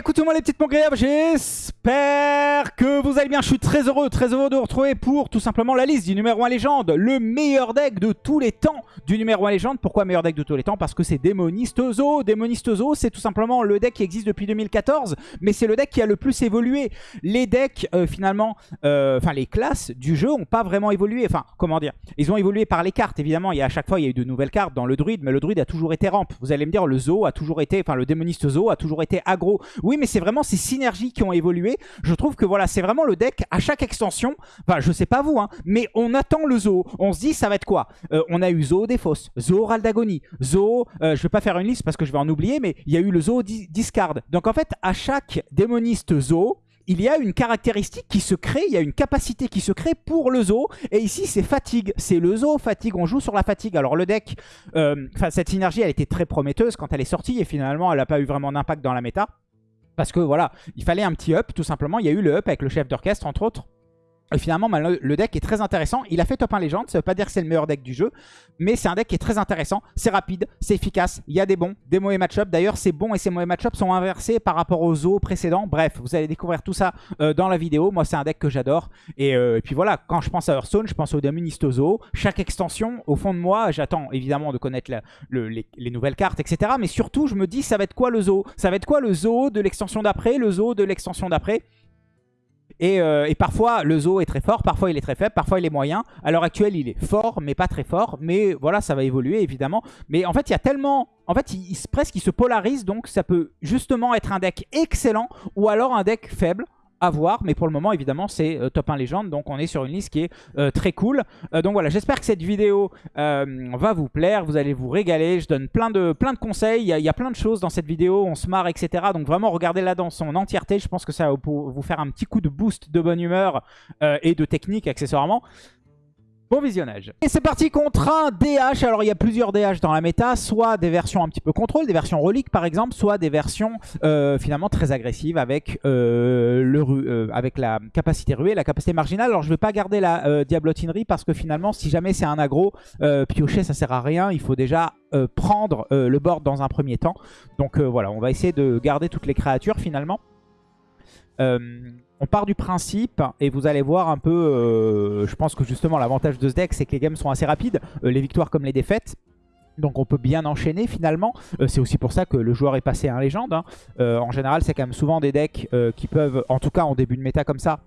écoutez-moi les petites mongréables, j'espère que vous allez bien. Je suis très heureux, très heureux de vous retrouver pour tout simplement la liste du numéro 1 légende. Le meilleur deck de tous les temps du numéro 1 légende. Pourquoi meilleur deck de tous les temps? Parce que c'est Démoniste Zo. Démoniste Zo, c'est tout simplement le deck qui existe depuis 2014, mais c'est le deck qui a le plus évolué. Les decks, euh, finalement, euh, enfin les classes du jeu ont pas vraiment évolué. Enfin, comment dire? Ils ont évolué par les cartes, évidemment. À chaque fois, il y a eu de nouvelles cartes dans le druide, mais le druide a toujours été ramp. Vous allez me dire, le Zo a toujours été, enfin le Démoniste Zo a toujours été aggro. Oui, mais c'est vraiment ces synergies qui ont évolué. Je trouve que voilà, c'est vraiment le deck à chaque extension. Enfin, je sais pas vous, hein, mais on attend le Zo. On se dit, ça va être quoi? Euh, On a eu Zo des Fosses, Zo Raldagonie, Zo, euh, je vais pas faire une liste parce que je vais en oublier, mais il y a eu le Zo Discard. Donc en fait, à chaque démoniste Zo, il y a une caractéristique qui se crée, il y a une capacité qui se crée pour le zoo. Et ici, c'est fatigue. C'est le zoo fatigue. On joue sur la fatigue. Alors le deck, euh, cette synergie, elle était très prometteuse quand elle est sortie. Et finalement, elle n'a pas eu vraiment d'impact dans la méta. Parce que voilà, il fallait un petit up, tout simplement. Il y a eu le up avec le chef d'orchestre, entre autres. Et finalement, le deck est très intéressant. Il a fait top 1 légende, ça veut pas dire que c'est le meilleur deck du jeu, mais c'est un deck qui est très intéressant. C'est rapide, c'est efficace, il y a des bons, des mauvais match-up. D'ailleurs, ces bons et ces mauvais match-up sont inversés par rapport aux os précédents. Bref, vous allez découvrir tout ça euh, dans la vidéo. Moi, c'est un deck que j'adore. Euh, et, puis voilà, quand je pense à Hearthstone, je pense au Démoniste Zoo. Chaque extension, au fond de moi, j'attends évidemment de connaître les, les, nouvelles cartes, etc. Mais surtout, je me dis, ça va être quoi le zoo? Ça va être quoi le zoo de l'extension d'après, le zoo de l'extension d'après? Euh, et, parfois, le zoo est très fort, parfois il est très faible, parfois il est moyen. À l'heure actuelle, il est fort, mais pas très fort. Mais voilà, ça va évoluer, évidemment. Mais en fait, il y a tellement... En fait, il, presque il se polarise, donc ça peut justement être un deck excellent ou alors un deck faible à voir. Mais pour le moment, évidemment, c'est euh, top 1 légende. Donc on est sur une liste qui est euh, très cool. Euh, donc voilà, j'espère que cette vidéo va vous plaire. Vous allez vous régaler. Je donne plein de, plein de conseils. Il y, a, plein de choses dans cette vidéo. On se marre, etc. Donc vraiment, regardez-la dans son entièreté. Je pense que ça va vous faire un petit coup de boost de bonne humeur et de technique accessoirement. Bon visionnage. Et c'est parti contre un DH. Alors il y a plusieurs DH dans la méta, soit des versions un petit peu contrôle, des versions reliques par exemple, soit des versions euh, finalement très agressives avec, euh, le, euh, avec la capacité ruée, la capacité marginale. Alors je ne vais pas garder la diablotinerie parce que finalement si jamais c'est un aggro, piocher ça sert à rien. Il faut déjà prendre le board dans un premier temps. Donc voilà, on va essayer de garder toutes les créatures finalement. On part du principe, et vous allez voir un peu, euh, je pense que justement l'avantage de ce deck, c'est que les games sont assez rapides, euh, les victoires comme les défaites. Donc on peut bien enchaîner finalement. Euh, c'est aussi pour ça que le joueur est passé à un légende. Hein. en général, c'est quand même souvent des decks qui peuvent, en tout cas en début de méta comme ça,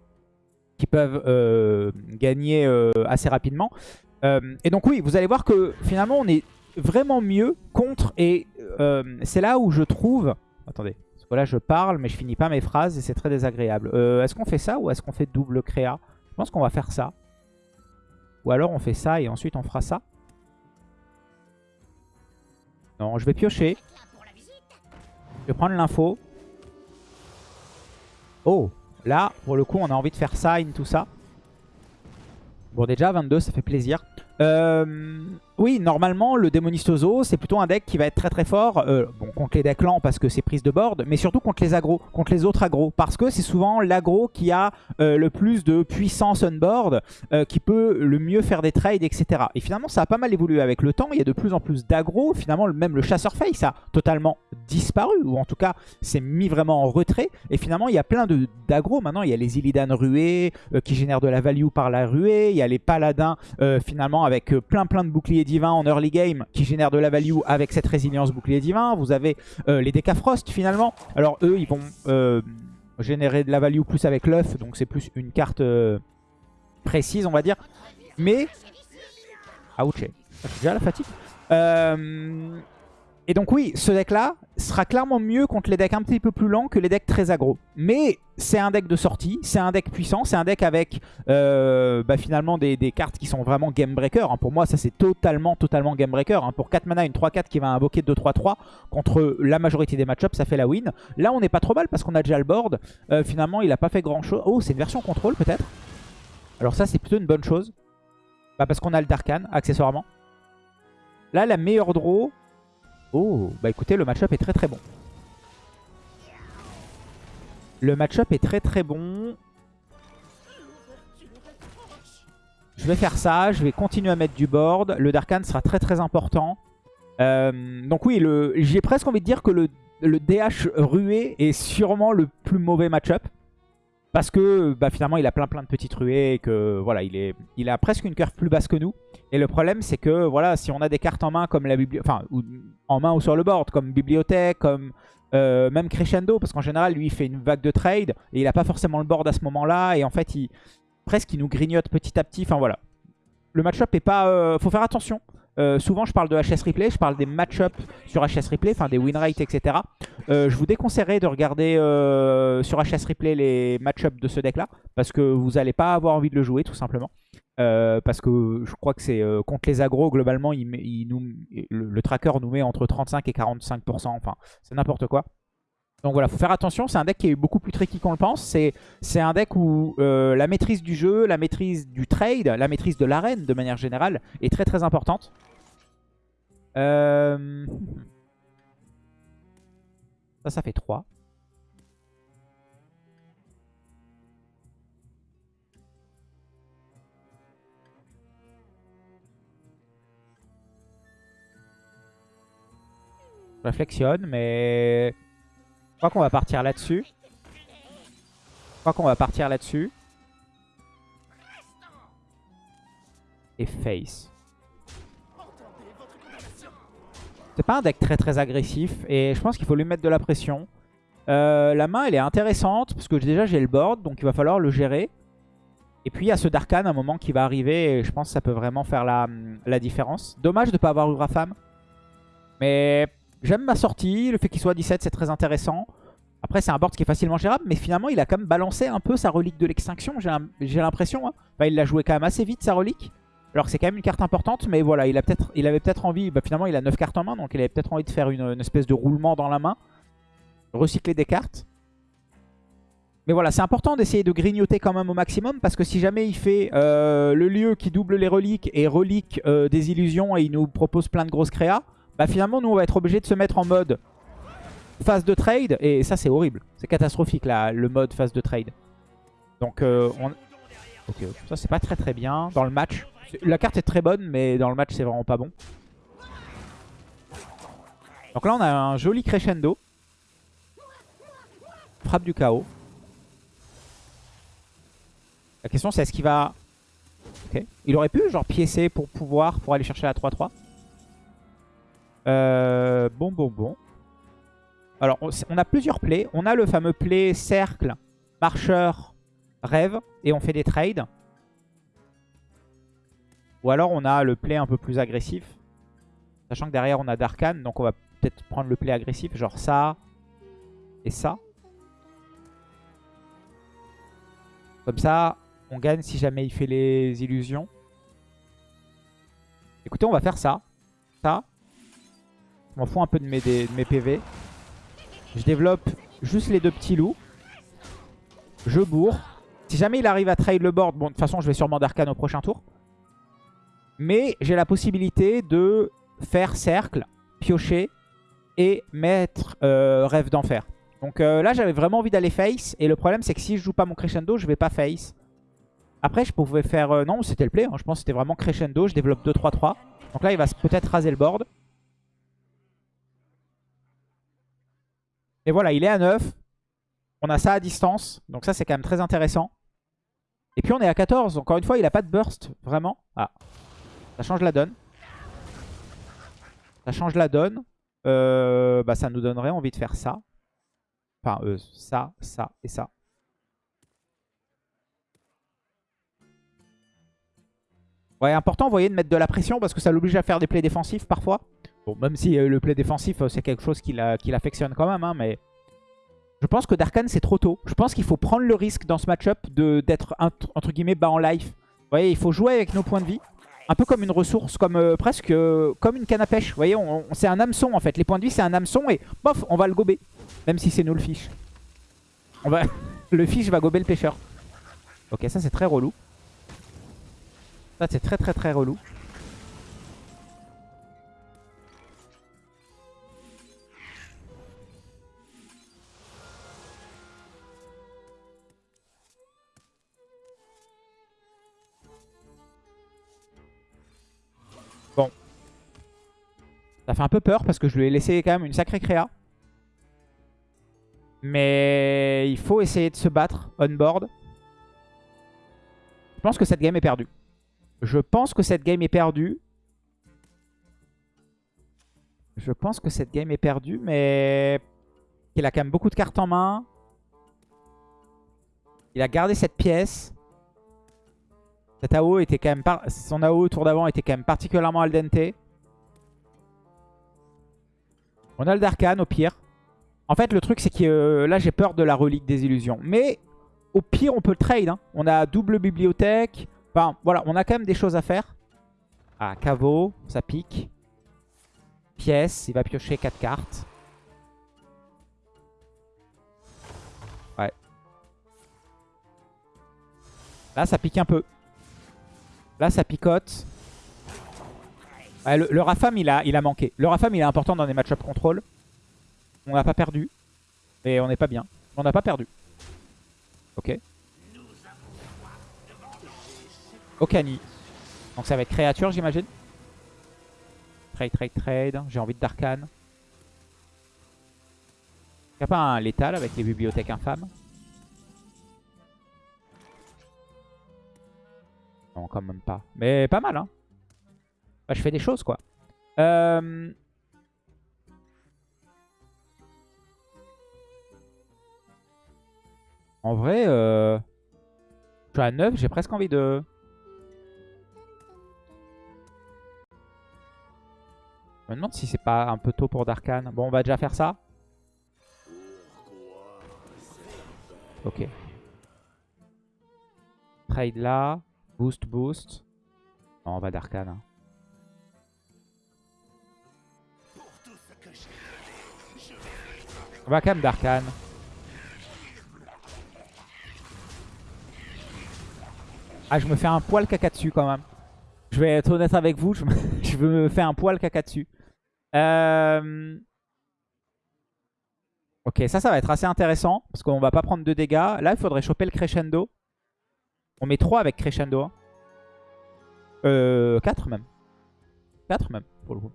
qui peuvent gagner assez rapidement. et donc oui, vous allez voir que finalement on est vraiment mieux contre. Et c'est là où je trouve... Attendez, voilà, je parle, mais je finis pas mes phrases et c'est très désagréable. Euh, est-ce qu'on fait ça ou est-ce qu'on fait double créa? Je pense qu'on va faire ça. Ou alors on fait ça et ensuite on fera ça. Non, je vais piocher. Je vais prendre l'info. Oh, là, pour le coup, on a envie de faire ça, tout ça. Bon, déjà, 22, ça fait plaisir. Euh, oui, normalement, le Démonistoso, c'est plutôt un deck qui va être très très fort euh, bon, contre les decks lents parce que c'est prise de board, mais surtout contre les agros, contre les autres agros. Parce que c'est souvent l'agro qui a euh, le plus de puissance on board, qui peut le mieux faire des trades, etc. Et finalement, ça a pas mal évolué avec le temps. Il y a de plus en plus d'agro. Finalement, même le chasseur face a totalement disparu, ou en tout cas, s'est mis vraiment en retrait. Et finalement, il y a plein d'agro. Maintenant, il y a les Illidan ruées qui génèrent de la value par la ruée. Il y a les paladins, finalement, avec euh, plein plein de boucliers divins en early game qui génèrent de la value avec cette résilience bouclier divin. Vous avez euh, les Decafrost finalement. Alors eux, ils vont euh, générer de la value plus avec l'œuf, donc c'est plus une carte précise, on va dire. Mais... Ouch, j'ai déjà la fatigue. Et donc oui, ce deck-là sera clairement mieux contre les decks un petit peu plus lents que les decks très aggro. Mais c'est un deck de sortie, c'est un deck puissant, c'est un deck avec euh, bah, finalement des, cartes qui sont vraiment game breaker. Hein. Pour moi, ça c'est totalement, totalement game breaker. Hein. Pour 4 mana, une 3-4 qui va invoquer 2-3-3 contre la majorité des match-ups, ça fait la win. Là, on n'est pas trop mal parce qu'on a déjà le board. Euh, finalement, il n'a pas fait grand-chose. Oh, c'est une version contrôle peut-être Alors ça, c'est plutôt une bonne chose. Bah, parce qu'on a le Darkan, accessoirement. Là, la meilleure draw, Oh, bah écoutez, le match-up est très très bon. Le match-up est très très bon. Je vais faire ça, je vais continuer à mettre du board. Le Darkan sera très très important. Euh, donc oui, j'ai presque envie de dire que le DH rué est sûrement le plus mauvais match-up. Parce que bah, finalement, il a plein plein de petites ruées et que voilà, il, est, il a presque une curve plus basse que nous. Et le problème, c'est que voilà, si on a des cartes en main comme la enfin, en main ou sur le board, comme bibliothèque, comme euh, même crescendo, parce qu'en général, lui, il fait une vague de trade et il n'a pas forcément le board à ce moment-là. Et en fait, il presque, il nous grignote petit à petit. Enfin voilà, le match-up est pas. Euh, faut faire attention. Euh, souvent, je parle de HS Replay, je parle des match-up sur HS Replay, enfin des win rates, etc. Euh, je vous déconseillerais de regarder euh, sur HS Replay les match-up de ce deck-là, parce que vous n'allez pas avoir envie de le jouer, tout simplement. parce que je crois que c'est contre les agros, globalement, le, tracker nous met entre 35 et 45%, enfin, c'est n'importe quoi. Donc voilà, faut faire attention, c'est un deck qui est beaucoup plus tricky qu'on le pense. C'est un deck où euh, la maîtrise du jeu, la maîtrise du trade, la maîtrise de l'arène de manière générale est très très importante. Euh, ça, ça fait 3. Je réflexionne, mais crois qu'on va partir là-dessus. Je crois qu'on va partir là-dessus. Et face. C'est pas un deck très très agressif et je pense qu'il faut lui mettre de la pression. Euh, la main elle est intéressante parce que déjà j'ai le board donc il va falloir le gérer. Et puis il y a ce Darkan à un moment qui va arriver et je pense que ça peut vraiment faire la, la différence. Dommage de ne pas avoir eu Rafam. Mais J'aime ma sortie, le fait qu'il soit 17 c'est très intéressant. Après c'est un board qui est facilement gérable, mais finalement il a quand même balancé un peu sa relique de l'extinction, j'ai l'impression. Hein. il l'a joué quand même assez vite sa relique. Alors c'est quand même une carte importante, mais voilà, il avait peut-être envie, bah, finalement il a 9 cartes en main, donc il avait peut-être envie de faire une, espèce de roulement dans la main. Recycler des cartes. Mais voilà, c'est important d'essayer de grignoter quand même au maximum, parce que si jamais il fait euh, le lieu qui double les reliques et relique euh, des illusions et il nous propose plein de grosses créas, bah finalement nous on va être obligé de se mettre en mode phase de trade. Et ça c'est horrible. C'est catastrophique là, le mode phase de trade. Donc euh, on... Ok, ça c'est pas très très bien dans le match. La carte est très bonne mais dans le match c'est vraiment pas bon. Donc là on a un joli crescendo. Frappe du chaos. La question c'est est-ce qu'il va... Ok. Il aurait pu genre piécer pour pouvoir, pour aller chercher la 3-3. Euh, bon, bon, bon. Alors, on, a plusieurs plays. On a le fameux play cercle, marcheur, rêve. Et on fait des trades. Ou alors, on a le play un peu plus agressif. Sachant que derrière, on a Darkan. Donc, on va peut-être prendre le play agressif. Genre ça et ça. Comme ça, on gagne si jamais il fait les illusions. Écoutez, on va faire ça. Ça. Je m'en fous un peu de mes, PV. Je développe juste les deux petits loups. Je bourre. Si jamais il arrive à trade le board, bon de toute façon je vais sûrement d'arcane au prochain tour. Mais j'ai la possibilité de faire cercle, piocher et mettre euh, rêve d'enfer. Donc euh, là j'avais vraiment envie d'aller face. Et le problème c'est que si je joue pas mon crescendo, je vais pas face. Après je pouvais faire... Euh, non c'était le play, hein. je pense que c'était vraiment crescendo. Je développe 2-3-3. Donc là il va peut-être raser le board. Et voilà, il est à 9. On a ça à distance. Donc ça, c'est quand même très intéressant. Et puis on est à 14. Encore une fois, il n'a pas de burst, vraiment. Ah, ça change la donne. Ça change la donne. Euh, bah, ça nous donnerait envie de faire ça. Enfin, euh, ça, ça et ça. Ouais, important, vous voyez, de mettre de la pression parce que ça l'oblige à faire des plays défensifs parfois. Bon, même si euh, le play défensif, euh, c'est quelque chose qu'il affectionne quand même, hein, mais... Je pense que Darkan, c'est trop tôt. Je pense qu'il faut prendre le risque dans ce match-up d'être, entre guillemets, bas en life. Vous voyez, il faut jouer avec nos points de vie. Un peu comme une ressource, comme euh, presque comme une canne à pêche. Vous voyez, c'est un hameçon en fait. Les points de vie, c'est un hameçon et bof, on va le gober. Même si c'est nous le fiche. On le fiche va gober le pêcheur. Ok, ça c'est très relou. Ça c'est très très très relou. Ça fait un peu peur parce que je lui ai laissé quand même une sacrée créa. Mais il faut essayer de se battre on board. Je pense que cette game est perdue. Je pense que cette game est perdue. Je pense que cette game est perdue, mais il a quand même beaucoup de cartes en main. Il a gardé cette pièce. Cet AO était quand même Son tour d'avant était quand même particulièrement al dente. On a le Darkan au pire. En fait, le truc, c'est que euh, là, j'ai peur de la relique des illusions. Mais au pire, on peut le trade. Hein. On a double bibliothèque. Enfin, voilà, on a quand même des choses à faire. Ah, caveau, ça pique. Pièce, il va piocher 4 cartes. Ouais. Là, ça pique un peu. Là, ça picote. Le, Rafam, il a, il a manqué. Le Rafam, il est important dans des match-up contrôle. On n'a pas perdu. Mais on n'est pas bien. On n'a pas perdu. Ok. Okani. Donc ça va être créature, j'imagine. Trade, trade, trade. J'ai envie de Darkan. Il a pas un létal avec les bibliothèques infâmes Non, quand même pas. Mais pas mal, hein. Bah, je fais des choses, quoi. Euh... En vrai, euh... je suis à 9, j'ai presque envie de... Je me demande si c'est pas un peu tôt pour Darkan. Bon, on va déjà faire ça. Ok. Trade là. Boost, boost. Non, on va Darkan. Hein. On va quand même Darkan. Ah, je me fais un poil caca dessus quand même. Je vais être honnête avec vous, je me, fais un poil caca dessus. Euh, ok, ça, ça va être assez intéressant. Parce qu'on va pas prendre de dégâts. Là, il faudrait choper le crescendo. On met 3 avec crescendo. Hein. Euh, 4 même. 4 même, pour le coup.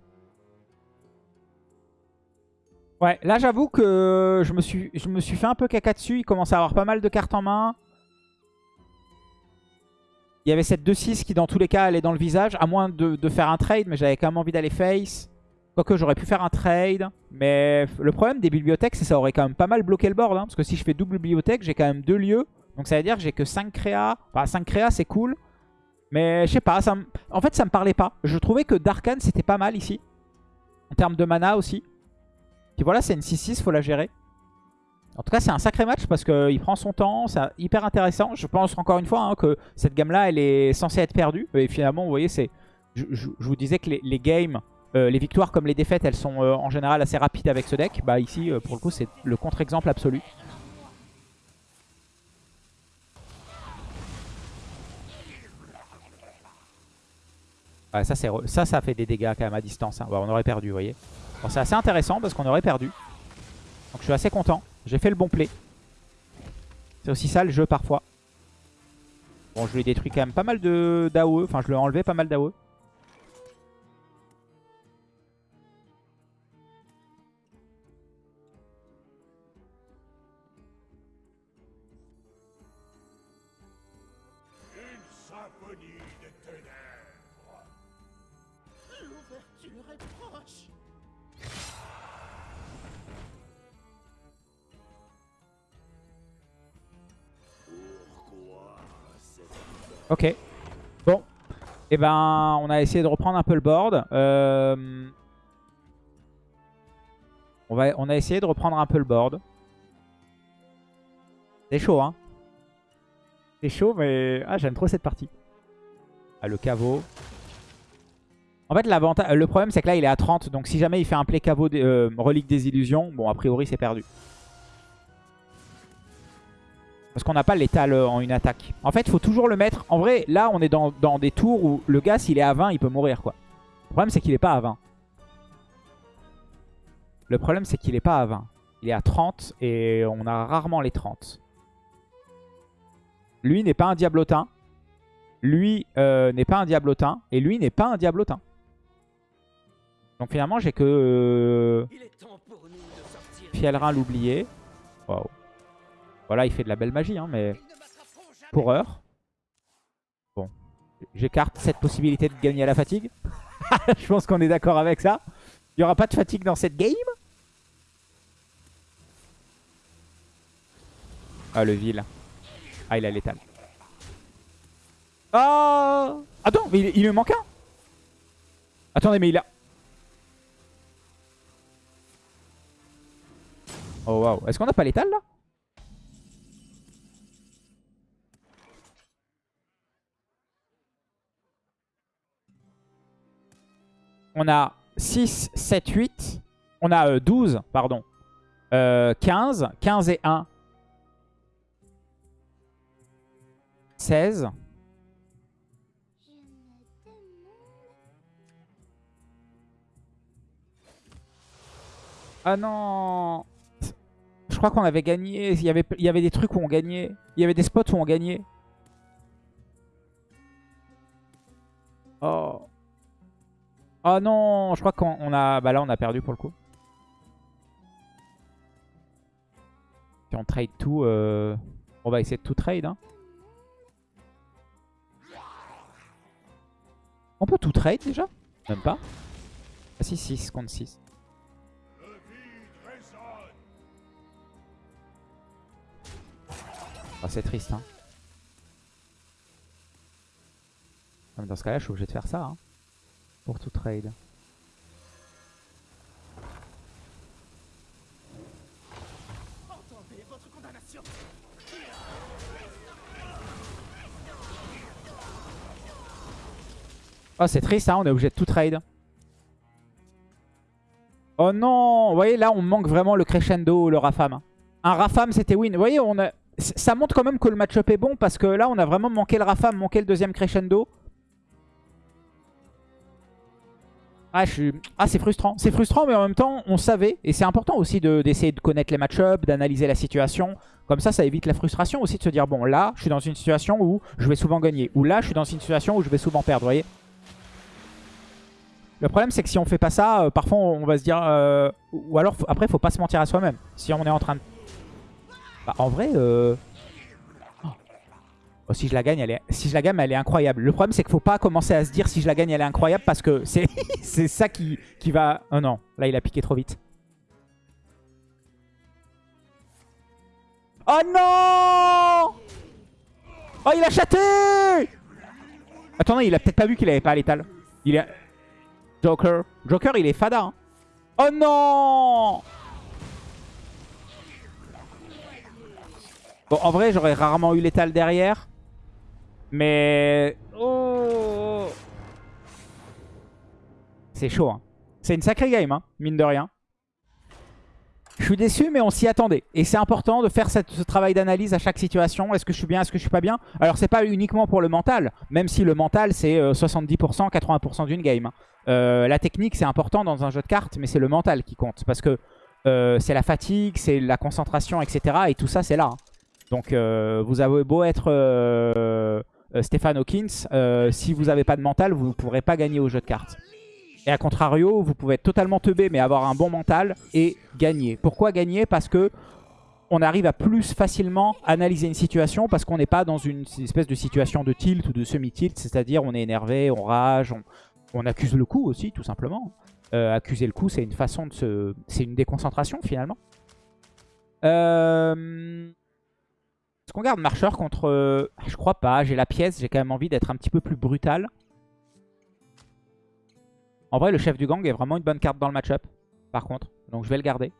Ouais, là j'avoue que je me, suis, je me suis fait un peu caca dessus. Il commence à avoir pas mal de cartes en main. Il y avait cette 2-6 qui dans tous les cas allait dans le visage. À moins de, faire un trade, mais j'avais quand même envie d'aller face. Quoique j'aurais pu faire un trade. Mais le problème des bibliothèques, c'est que ça aurait quand même pas mal bloqué le board. Hein, parce que si je fais double bibliothèque, j'ai quand même deux lieux. Donc ça veut dire que j'ai que 5 créas. Enfin 5 créas c'est cool. Mais je sais pas, ça en fait ça me parlait pas. Je trouvais que Darkan c'était pas mal ici. En termes de mana aussi. Voilà, c'est une 6-6, faut la gérer. En tout cas, c'est un sacré match parce qu'il prend son temps, c'est hyper intéressant. Je pense encore une fois hein, que cette gamme-là, elle est censée être perdue. Et finalement, vous voyez, c'est, je, vous disais que les, games, euh, les victoires comme les défaites, elles sont euh, en général assez rapides avec ce deck. Bah ici, euh, pour le coup, c'est le contre-exemple absolu. ça, ça, ça fait des dégâts quand même à distance. Hein. on aurait perdu, vous voyez. C'est assez intéressant parce qu'on aurait perdu. Donc je suis assez content. J'ai fait le bon play. C'est aussi ça le jeu parfois. Bon, je lui ai détruit quand même pas mal d'AOE. Enfin, je lui ai enlevé pas mal d'AOE. Ok. Bon. Et eh ben, on a essayé de reprendre un peu le board. Euh, on, va, on a essayé de reprendre un peu le board. C'est chaud, hein. C'est chaud, mais... Ah, j'aime trop cette partie. Ah, le caveau. En fait, le problème, c'est que là, il est à 30. Donc, si jamais il fait un play caveau euh, relique des illusions, bon, a priori, c'est perdu. Parce qu'on n'a pas l'étal euh, en une attaque. En fait, il faut toujours le mettre. En vrai, là, on est dans, des tours où le gars, s'il est à 20, il peut mourir. quoi. Le problème, c'est qu'il n'est pas à 20. Le problème, c'est qu'il n'est pas à 20. Il est à 30 et on a rarement les 30. Lui n'est pas un diablotin. Lui euh, n'est pas un diablotin. Et lui n'est pas un diablotin. Donc finalement, j'ai que... Euh, Fielrin l'oublier. Waouh. Voilà, il fait de la belle magie, hein, mais pour heure. Bon, j'écarte cette possibilité de gagner à la fatigue. Je pense qu'on est d'accord avec ça. Il n'y aura pas de fatigue dans cette game. Ah, le vil. Ah, il a l'étal. Oh Attends, mais il, il me manque un Attendez, mais il a... Oh waouh. Est-ce qu'on n'a pas l'étal là? On a 6, 7, 8. On a euh, 12, pardon. Euh, 15. 15 et 1. 16. Ah non Je crois qu'on avait gagné. Il y avait, il y avait des trucs où on gagnait. Il y avait des spots où on gagnait. Oh. Oh non Je crois qu'on a... Bah là, on a perdu pour le coup. Si on trade tout, euh, on va essayer de tout trade. Hein. On peut tout trade déjà? Même pas? Ah si, 6 contre 6. Oh, c'est triste. Hein. Dans ce cas-là, je suis obligé de faire ça. Hein, pour tout trade. Oh, c'est triste, hein, on est obligé de tout trade. Oh non Vous voyez, là, on manque vraiment le crescendo, le Rafam. Un Rafam, c'était win. Vous voyez, on a... ça montre quand même que le match-up est bon parce que là, on a vraiment manqué le Rafam, manqué le deuxième crescendo. Ah, ah c'est frustrant. C'est frustrant, mais en même temps, on savait. Et c'est important aussi d'essayer de, connaître les match-ups, d'analyser la situation. Comme ça, ça évite la frustration aussi de se dire, bon, là, je suis dans une situation où je vais souvent gagner. Ou là, je suis dans une situation où je vais souvent perdre, vous voyez le problème, c'est que si on fait pas ça, euh, parfois on va se dire... Euh, ou alors, après, faut pas se mentir à soi-même. Si on est en train de... Bah, en vrai... Euh... Oh, si je la gagne, elle est... Si je la gagne, elle est incroyable. Le problème, c'est qu'il faut pas commencer à se dire si je la gagne, elle est incroyable parce que c'est ça qui, qui va... Oh non, là, il a piqué trop vite. Oh non Oh, il a chaté Attendez, il a peut-être pas vu qu'il avait pas l'étal. Il a... Joker. Joker, il est fada. Hein. Oh non Bon, en vrai, j'aurais rarement eu l'étal derrière. Mais... Oh C'est chaud. Hein. C'est une sacrée game, hein, mine de rien. Je suis déçu, mais on s'y attendait. Et c'est important de faire ce travail d'analyse à chaque situation. Est-ce que je suis bien, est-ce que je suis pas bien? Alors, c'est pas uniquement pour le mental, même si le mental, c'est 70%, euh, 80% d'une game. Hein. Euh, la technique, c'est important dans un jeu de cartes, mais c'est le mental qui compte. Parce que euh, c'est la fatigue, c'est la concentration, etc. Et tout ça, c'est là. Hein. Donc, vous avez beau être Stéphane Hawkins, si vous n'avez pas de mental, vous ne pourrez pas gagner au jeu de cartes. Et à contrario, vous pouvez être totalement teubé, mais avoir un bon mental et gagner. Pourquoi gagner? Parce que on arrive à plus facilement analyser une situation parce qu'on n'est pas dans une espèce de situation de tilt ou de semi-tilt, c'est-à-dire on est énervé, on rage, on, accuse le coup aussi, tout simplement. Euh, accuser le coup, c'est une façon de se... C'est une déconcentration, finalement. Euh... Est-ce qu'on garde marcheur contre... Je crois pas, j'ai la pièce, j'ai quand même envie d'être un petit peu plus brutal. En vrai, le chef du gang est vraiment une bonne carte dans le match-up, par contre. Donc je vais le garder.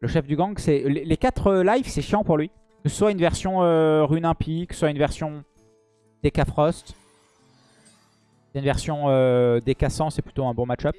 Le chef du gang, c'est les 4 euh, lives, c'est chiant pour lui. Que ce soit une version euh, Rune Impie, que ce soit une version DK Frost. Une version euh, DK 100, c'est plutôt un bon match-up.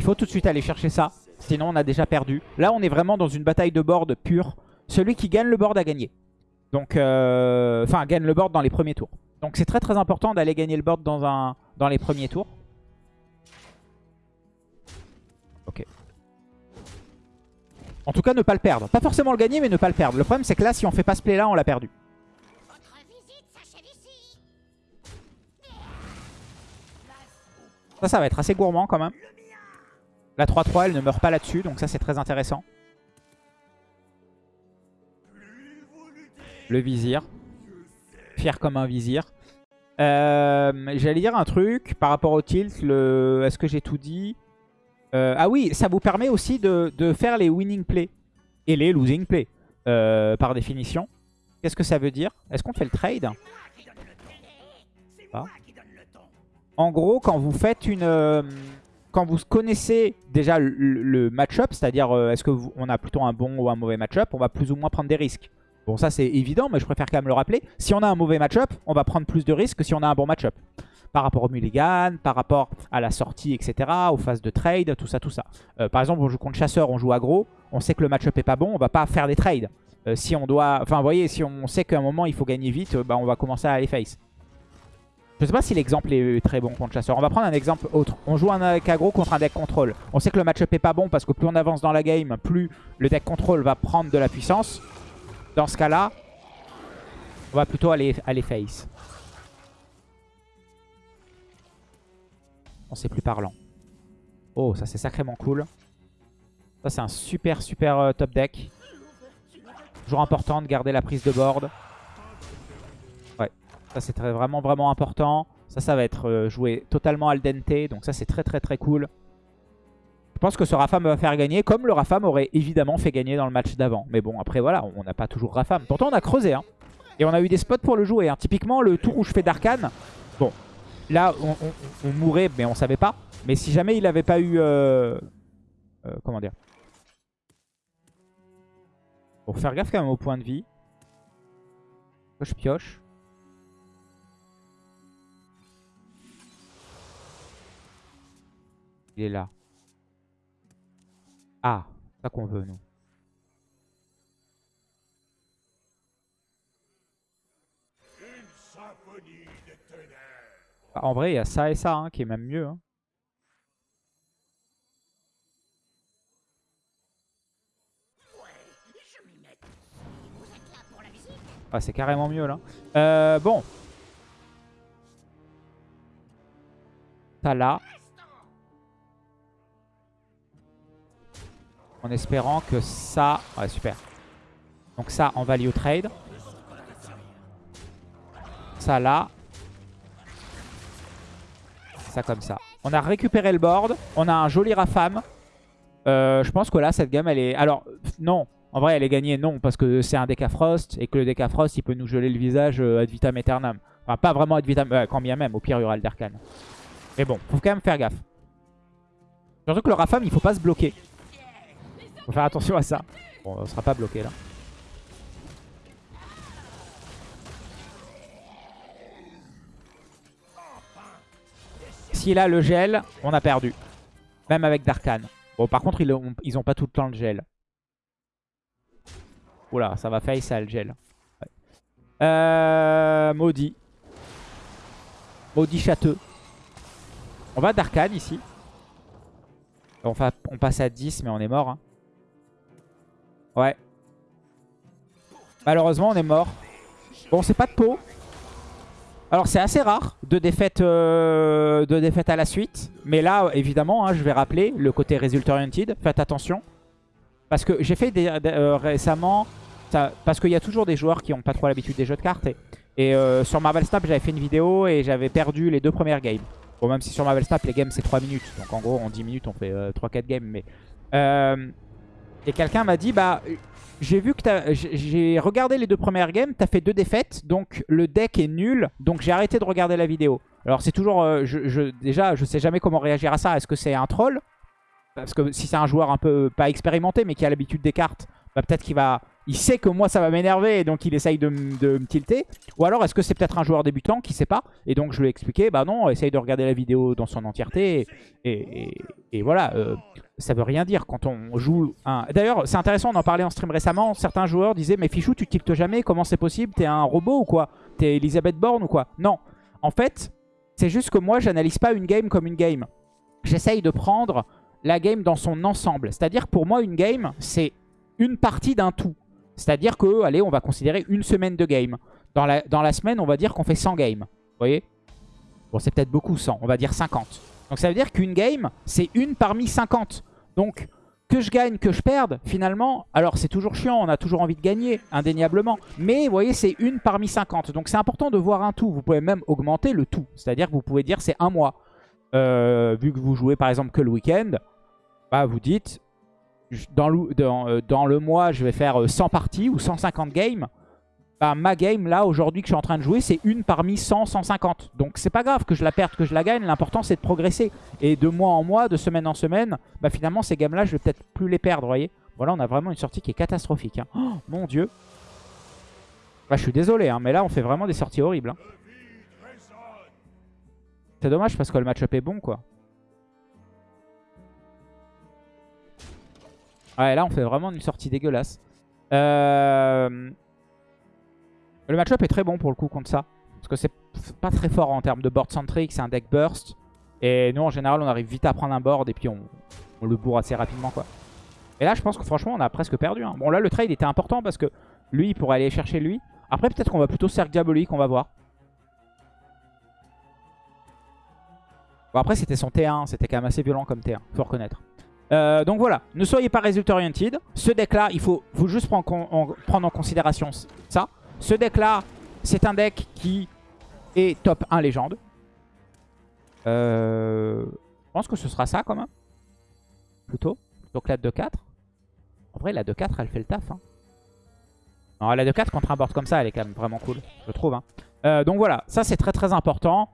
Il faut tout de suite aller chercher ça. Sinon, on a déjà perdu. Là, on est vraiment dans une bataille de board pure. Celui qui gagne le board a gagné. Donc, euh, enfin, gagne le board dans les premiers tours. Donc, c'est très très important d'aller gagner le board dans, les premiers tours. Ok. En tout cas, ne pas le perdre. Pas forcément le gagner, mais ne pas le perdre. Le problème, c'est que là, si on fait pas ce play là, on l'a perdu. Ça, ça va être assez gourmand quand même. La 3-3, elle ne meurt pas là-dessus, donc ça, c'est très intéressant. Le vizir. Fier comme un vizir. Euh, j'allais dire un truc par rapport au tilt. Est-ce que j'ai tout dit? Euh, Ah oui, ça vous permet aussi de, faire les winning plays et les losing plays, euh, par définition. Qu'est-ce que ça veut dire? Est-ce qu'on fait le trade? En gros, quand vous faites une... quand vous connaissez déjà le, match-up, c'est-à-dire est-ce qu'on a plutôt un bon ou un mauvais match-up, on va plus ou moins prendre des risques. Bon, ça c'est évident, mais je préfère quand même le rappeler. Si on a un mauvais match-up, on va prendre plus de risques que si on a un bon match-up. Par rapport au mulligan, par rapport à la sortie, etc., aux phases de trade, tout ça, tout ça. Euh, par exemple, on joue contre chasseur, on joue aggro, on sait que le match-up est pas bon, on va pas faire des trades. Euh, si on doit... Enfin, vous voyez, si on sait qu'à un moment il faut gagner vite, bah, on va commencer à aller face. Je sais pas si l'exemple est très bon contre chasseur. On va prendre un exemple autre. On joue un deck aggro contre un deck contrôle. On sait que le match-up est pas bon parce que plus on avance dans la game, plus le deck contrôle va prendre de la puissance. Dans ce cas-là, on va plutôt aller, aller face. On c'est plus parlant. Oh, ça c'est sacrément cool. Ça c'est un super super euh, top deck. Toujours important de garder la prise de board. Ça c'est vraiment vraiment important. Ça, ça va être euh, joué totalement al dente. Donc ça c'est très très très cool. Je pense que ce Rafam va faire gagner, comme le Rafam aurait évidemment fait gagner dans le match d'avant. Mais bon, après voilà, on n'a pas toujours Rafam. Pourtant, on a creusé. Hein. Et on a eu des spots pour le jouer. Hein. Typiquement, le tour où je fais d'Arkane, bon, là, on, mourrait, mais on savait pas. Mais si jamais il n'avait pas eu... Euh, euh, comment dire? Pour faire gaffe quand même au point de vie. Je pioche. Il est là. Ah, ça qu'on veut, nous. Bah, en vrai, il y a ça et ça hein, qui est même mieux. Hein. Ah, c'est carrément mieux là. Euh, bon. Ça là. En espérant que ça... Ouais, super. Donc ça, en value trade. Ça là. Ça comme ça. On a récupéré le board. On a un joli Rafam. Euh, je pense que là, cette gamme, elle est... Alors, non. En vrai, elle est gagnée, non. Parce que c'est un deck Frost. Et que le deck Frost, il peut nous geler le visage euh, ad vitam aeternam. Enfin, pas vraiment ad vitam... quand bien même. Au pire, il y. Mais bon, faut quand même faire gaffe. Surtout que le Rafam, il faut pas se bloquer. Faut faire attention à ça. Bon, on sera pas bloqué là. S'il a le gel, on a perdu. Même avec Darkan. Bon, par contre, ils ont, ils ont pas tout le temps le gel. Oula, ça va face à le gel. Euh, maudit. Maudit châteux. On va Darkan ici. On, on passe à 10, mais on est mort. Hein. Ouais. Malheureusement, on est mort. Bon, c'est pas de peau. Alors, c'est assez rare de défaites, euh, de à la suite. Mais là, évidemment, hein, je vais rappeler le côté result oriented. Faites attention. Parce que j'ai fait euh, récemment... parce qu'il y a toujours des joueurs qui n'ont pas trop l'habitude des jeux de cartes. Et, euh, sur Marvel Snap, j'avais fait une vidéo et j'avais perdu les deux premières games. Bon, même si sur Marvel Snap, les games, c'est 3 minutes. Donc, en gros, en 10 minutes, on fait 3-4 games. Mais... Et quelqu'un m'a dit, bah, j'ai vu que j'ai regardé les deux premières games, t'as fait deux défaites, donc le deck est nul, donc j'ai arrêté de regarder la vidéo. Alors c'est toujours, euh, je, déjà, je sais jamais comment réagir à ça. Est-ce que c'est un troll? Parce que si c'est un joueur un peu, pas expérimenté, mais qui a l'habitude des cartes, bah, peut-être qu'il va... Il sait que moi ça va m'énerver et donc il essaye de, me tilter. Ou alors est-ce que c'est peut-être un joueur débutant qui sait pas? Et donc je lui ai expliqué, bah non, essaye de regarder la vidéo dans son entièreté. Et, voilà, euh, ça veut rien dire quand on joue un... D'ailleurs, c'est intéressant, on en parlait en stream récemment. Certains joueurs disaient, mais Fichou, tu tiltes jamais, comment c'est possible? T'es un robot ou quoi? T'es Elisabeth Borne ou quoi? Non. En fait, c'est juste que moi, j'analyse pas une game comme une game. J'essaye de prendre la game dans son ensemble. C'est-à-dire pour moi, une game, c'est une partie d'un tout. C'est-à-dire que, allez, on va considérer une semaine de game. Dans la, semaine, on va dire qu'on fait 100 games. Vous voyez? Bon, c'est peut-être beaucoup 100, on va dire 50. Donc ça veut dire qu'une game, c'est une parmi 50. Donc que je gagne, que je perde, finalement, alors c'est toujours chiant, on a toujours envie de gagner, indéniablement. Mais vous voyez, c'est une parmi 50. Donc c'est important de voir un tout. Vous pouvez même augmenter le tout. C'est-à-dire que vous pouvez dire c'est un mois. Euh, vu que vous jouez par exemple que le week-end, bah, vous dites, dans le, dans, euh, dans le mois, je vais faire 100 parties ou 150 games bah, ma game là aujourd'hui que je suis en train de jouer c'est une parmi 100, 150. Donc c'est pas grave que je la perde, que je la gagne, l'important c'est de progresser. Et de mois en mois, de semaine en semaine, bah finalement ces games là je vais peut-être plus les perdre, voyez. Voilà on a vraiment une sortie qui est catastrophique. Hein. Oh, mon dieu. Bah je suis désolé hein, mais là on fait vraiment des sorties horribles. Hein. C'est dommage parce que le match-up est bon quoi. Ouais là on fait vraiment une sortie dégueulasse. Euh... Le match-up est très bon pour le coup contre ça. Parce que c'est pas très fort en termes de board centric, c'est un deck burst. Et nous en général on arrive vite à prendre un board et puis on, le bourre assez rapidement quoi. Et là je pense que franchement on a presque perdu. Hein. Bon là le trade était important parce que lui il pourrait aller chercher lui. Après peut-être qu'on va plutôt cercle diabolique, on va voir. Bon après c'était son T1, c'était quand même assez violent comme T1, faut reconnaître. Euh, donc voilà, ne soyez pas result oriented. Ce deck là, il faut, faut juste prendre en considération ça. Ce deck-là, c'est un deck qui est top 1 légende. Euh, je pense que ce sera ça quand même. Plutôt. Donc la 2-4. En vrai, la 2-4, elle fait le taf. Hein. La 2-4 contre un board comme ça, elle est quand même vraiment cool. Je trouve. Hein. Euh, donc voilà, ça c'est très très important.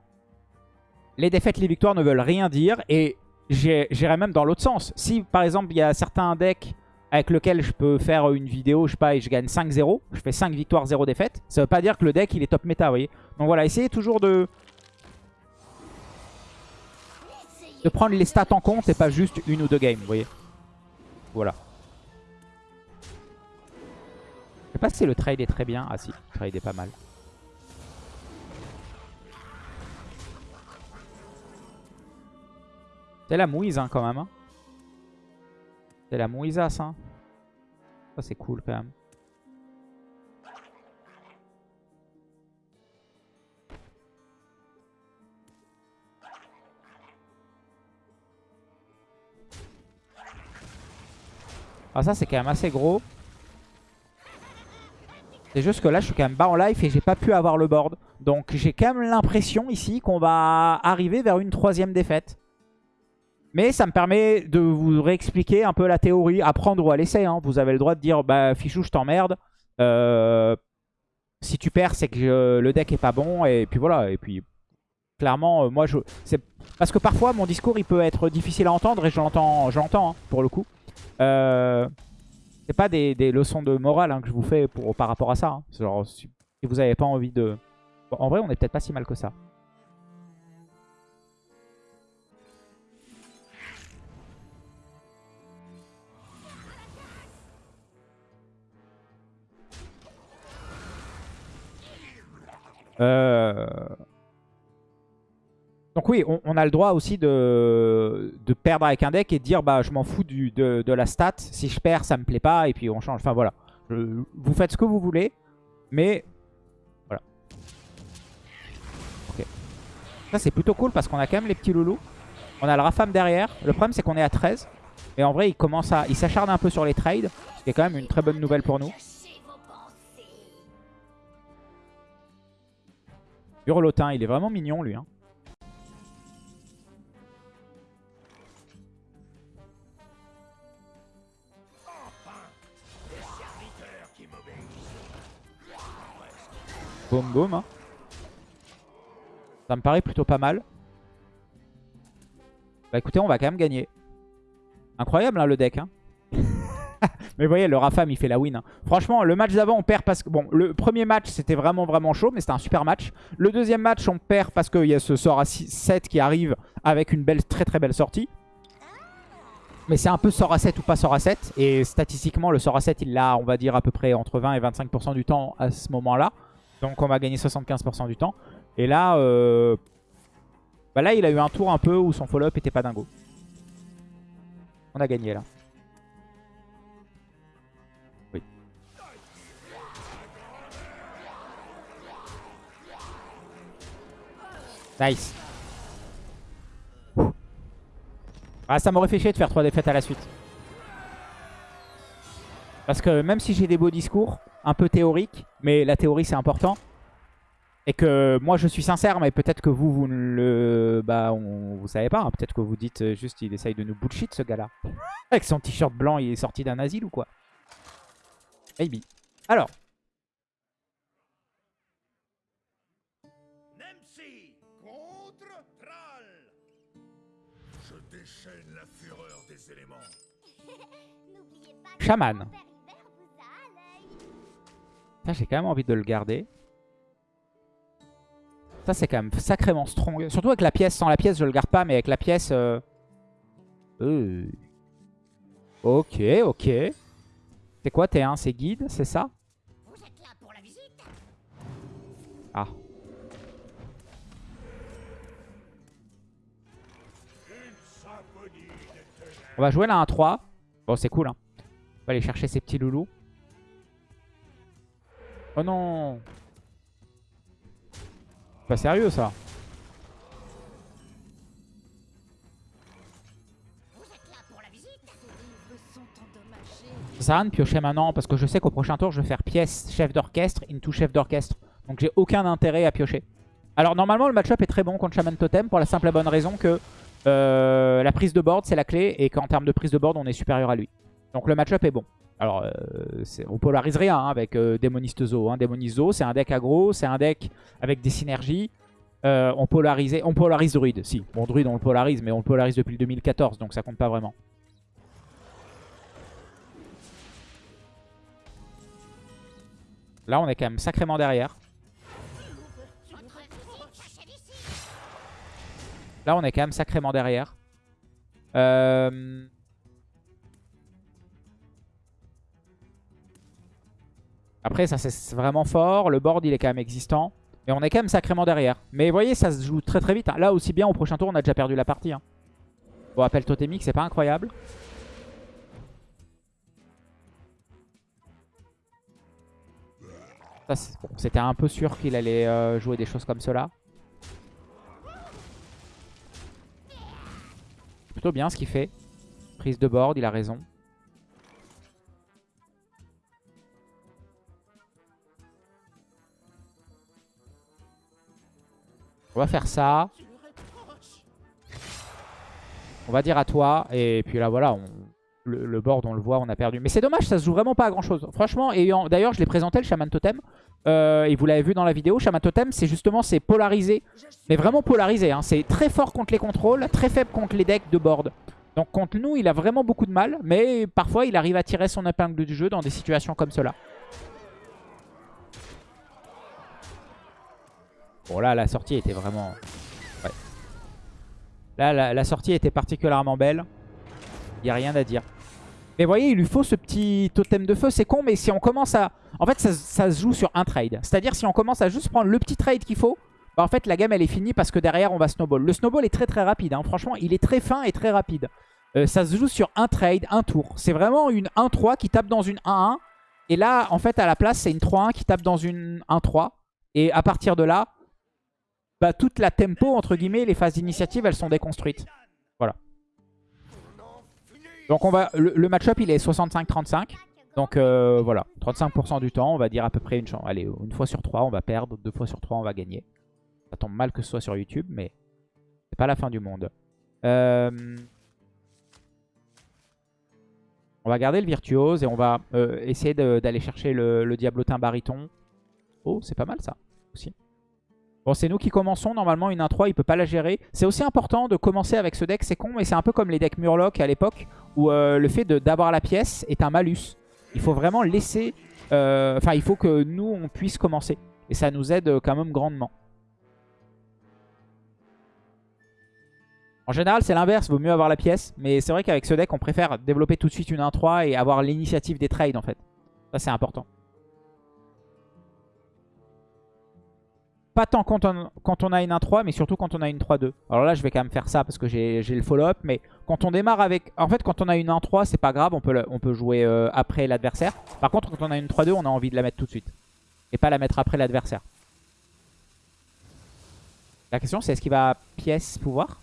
Les défaites, les victoires ne veulent rien dire. Et j'irai même dans l'autre sens. Si par exemple, il y a certains decks avec lequel je peux faire une vidéo, je sais pas, et je gagne 5-0. Je fais 5 victoires, 0 défaites. Ça veut pas dire que le deck, il est top méta, vous voyez. Donc voilà, essayez toujours de... De prendre les stats en compte et pas juste une ou deux games, vous voyez. Voilà. Je sais pas si le trade est très bien. Ah si, le trade est pas mal. C'est la mouise hein, quand même. Hein. C'est la mouisasse, hein. Ça, c'est cool, quand même. Ah, ça, c'est quand même assez gros. C'est juste que là, je suis quand même bas en life et j'ai pas pu avoir le board. Donc, j'ai quand même l'impression ici qu'on va arriver vers une troisième défaite. Mais ça me permet de vous réexpliquer un peu la théorie, à prendre ou à laisser. Hein. Vous avez le droit de dire, bah Fichou, je t'emmerde. Euh, si tu perds, c'est que le deck est pas bon. Et puis voilà. Et puis, clairement, euh, moi, je... Parce que parfois, mon discours, il peut être difficile à entendre. Et je l'entends, hein, pour le coup. Euh... C'est pas des, leçons de morale hein, que je vous fais par rapport à ça. Genre, si vous n'avez pas envie de... en vrai, on est peut-être pas si mal que ça. Euh, donc oui, on, a le droit aussi de, perdre avec un deck et de dire bah je m'en fous de, la stat. Si je perds, ça me plaît pas et puis on change. Enfin voilà. vous faites ce que vous voulez. Mais voilà. Ok. Ça c'est plutôt cool parce qu'on a quand même les petits loulous. On a le Rafam derrière. Le problème c'est qu'on est à 13. Et en vrai il commence à. Il s'acharne un peu sur les trades. Ce qui est quand même une très bonne nouvelle pour nous. Hurlotin, il est vraiment mignon lui. Hein. Boum boum. Hein. Ça me paraît plutôt pas mal. Bah écoutez, on va quand même gagner. Incroyable hein, le deck. Hein. Mais vous voyez, le Rafam, il fait la win. Hein. Franchement, le match d'avant, on perd parce que... Bon, le premier match, c'était vraiment, vraiment chaud, mais c'était un super match. Le deuxième match, on perd parce qu'il y a ce sort à 7 qui arrive avec une belle, très très belle sortie. Mais c'est un peu sort à 7 ou pas sort à 7. Et statistiquement, le sort à 7, il l'a, on va dire, à peu près entre 20 et 25% du temps à ce moment-là. Donc on va gagner 75% du temps. Et là, euh... bah là, il a eu un tour un peu où son follow-up était pas dingo. On a gagné là. Nice. Ah, ça m'aurait fait chier de faire 3 défaites à la suite. Parce que même si j'ai des beaux discours, un peu théoriques, mais la théorie c'est important, et que moi je suis sincère, mais peut-être que vous, vous ne le... Bah, on, vous savez pas. Hein. Peut-être que vous dites euh, juste il essaye de nous bullshit ce gars-là. Avec son t-shirt blanc, il est sorti d'un asile ou quoi? Maybe. Alors. Chaman. Ça, j'ai quand même envie de le garder. Ça, c'est quand même sacrément strong. Surtout avec la pièce. Sans la pièce, je le garde pas, mais avec la pièce... Euh... Euh... Ok, ok. C'est quoi T1 C'est guide, c'est ça? Ah. On va jouer là un 3. Bon, c'est cool. Hein. Va aller chercher ces petits loulous. Oh non pas sérieux ça. Ça sert piocher maintenant parce que je sais qu'au prochain tour je vais faire pièce chef d'orchestre into chef d'orchestre. Donc j'ai aucun intérêt à piocher. Alors normalement le match-up est très bon contre Shaman Totem pour la simple et bonne raison que euh, la prise de board c'est la clé et qu'en termes de prise de board on est supérieur à lui. Donc le match-up est bon. Alors, euh, on polarise rien hein, avec euh, Démoniste Zo. Hein. Démoniste Zo, c'est un deck aggro, c'est un deck avec des synergies. Euh, on, polarise, on polarise Druid, si. Bon, Druid, on le polarise, mais on le polarise depuis le 2014, donc ça compte pas vraiment. Là, on est quand même sacrément derrière. Là, on est quand même sacrément derrière. Euh... Après, ça c'est vraiment fort. Le board, il est quand même existant. Et on est quand même sacrément derrière. Mais vous voyez, ça se joue très très vite. Hein. Là aussi bien, au prochain tour, on a déjà perdu la partie. Hein. Bon, appel totémique, c'est pas incroyable. C'était un peu sûr qu'il allait euh, jouer des choses comme cela. Plutôt bien ce qu'il fait. Prise de board, il a raison. On va faire ça. On va dire à toi. Et puis là, voilà, le, board, on le voit, on a perdu. Mais c'est dommage, ça se joue vraiment pas à grand chose. Franchement, et d'ailleurs, je l'ai présenté, le Shaman Totem. Euh, et vous l'avez vu dans la vidéo, Shaman Totem, c'est justement, c'est polarisé. Mais vraiment polarisé. Hein. C'est très fort contre les contrôles, très faible contre les decks de board. Donc contre nous, il a vraiment beaucoup de mal. Mais parfois, il arrive à tirer son épingle du jeu dans des situations comme cela. Bon là la sortie était vraiment... Ouais. Là la, sortie était particulièrement belle. Il n'y a rien à dire. Mais vous voyez, il lui faut ce petit totem de feu. C'est con, mais si on commence à... En fait, ça, se joue sur un trade. C'est-à-dire, si on commence à juste prendre le petit trade qu'il faut, bah en fait, la gamme, elle est finie parce que derrière, on va snowball. Le snowball est très très rapide. Hein. Franchement, il est très fin et très rapide. Euh, ça se joue sur un trade, un tour. C'est vraiment une 1-3 qui tape dans une 1-1. Et là, en fait, à la place, c'est une 3-1 qui tape dans une 1-3. Et à partir de là, bah, toute la tempo, entre guillemets, les phases d'initiative, elles sont déconstruites. Voilà. Donc on va, le, match-up, il est 65-35. Donc euh, voilà, 35% du temps, on va dire à peu près une chance. Allez, une fois sur trois, on va perdre. Deux fois sur trois, on va gagner. Ça tombe mal que ce soit sur YouTube, mais c'est pas la fin du monde. Euh, on va garder le virtuose et on va euh, essayer d'aller chercher le, le diablotin baryton. Oh, c'est pas mal ça aussi. Bon, c'est nous qui commençons. Normalement, une 1-3, il peut pas la gérer. C'est aussi important de commencer avec ce deck. C'est con, mais c'est un peu comme les decks Murloc à l'époque, où euh, le fait d'avoir la pièce est un malus. Il faut vraiment laisser... Euh, enfin, il faut que nous, on puisse commencer. Et ça nous aide quand même grandement. En général, c'est l'inverse. Vaut mieux avoir la pièce. Mais c'est vrai qu'avec ce deck, on préfère développer tout de suite une 1-3 et avoir l'initiative des trades, en fait. Ça, c'est important. Pas tant quand on, a une 1-3, mais surtout quand on a une 3-2. Alors là, je vais quand même faire ça parce que j'ai le follow-up. Mais quand on démarre avec... En fait, quand on a une 1-3, c'est pas grave. On peut, jouer euh, après l'adversaire. Par contre, quand on a une 3-2, on a envie de la mettre tout de suite. Et pas la mettre après l'adversaire. La question, c'est est-ce qu'il va pièce pouvoir?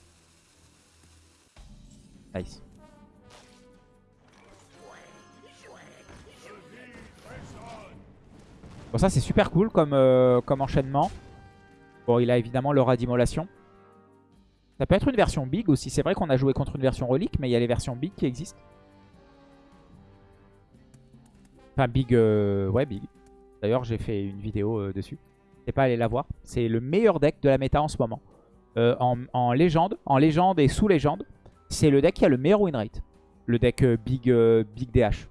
Nice. Bon, ça, c'est super cool comme, euh, comme enchaînement. Bon, il a évidemment l'aura d'immolation. Ça peut être une version big aussi. C'est vrai qu'on a joué contre une version relique, mais il y a les versions big qui existent. Enfin, big... Euh, ouais, big. D'ailleurs, j'ai fait une vidéo euh, dessus. N'hésitez pas aller la voir. C'est le meilleur deck de la méta en ce moment. Euh, en, légende, en légende et sous légende, c'est le deck qui a le meilleur win rate. Le deck big, big DH.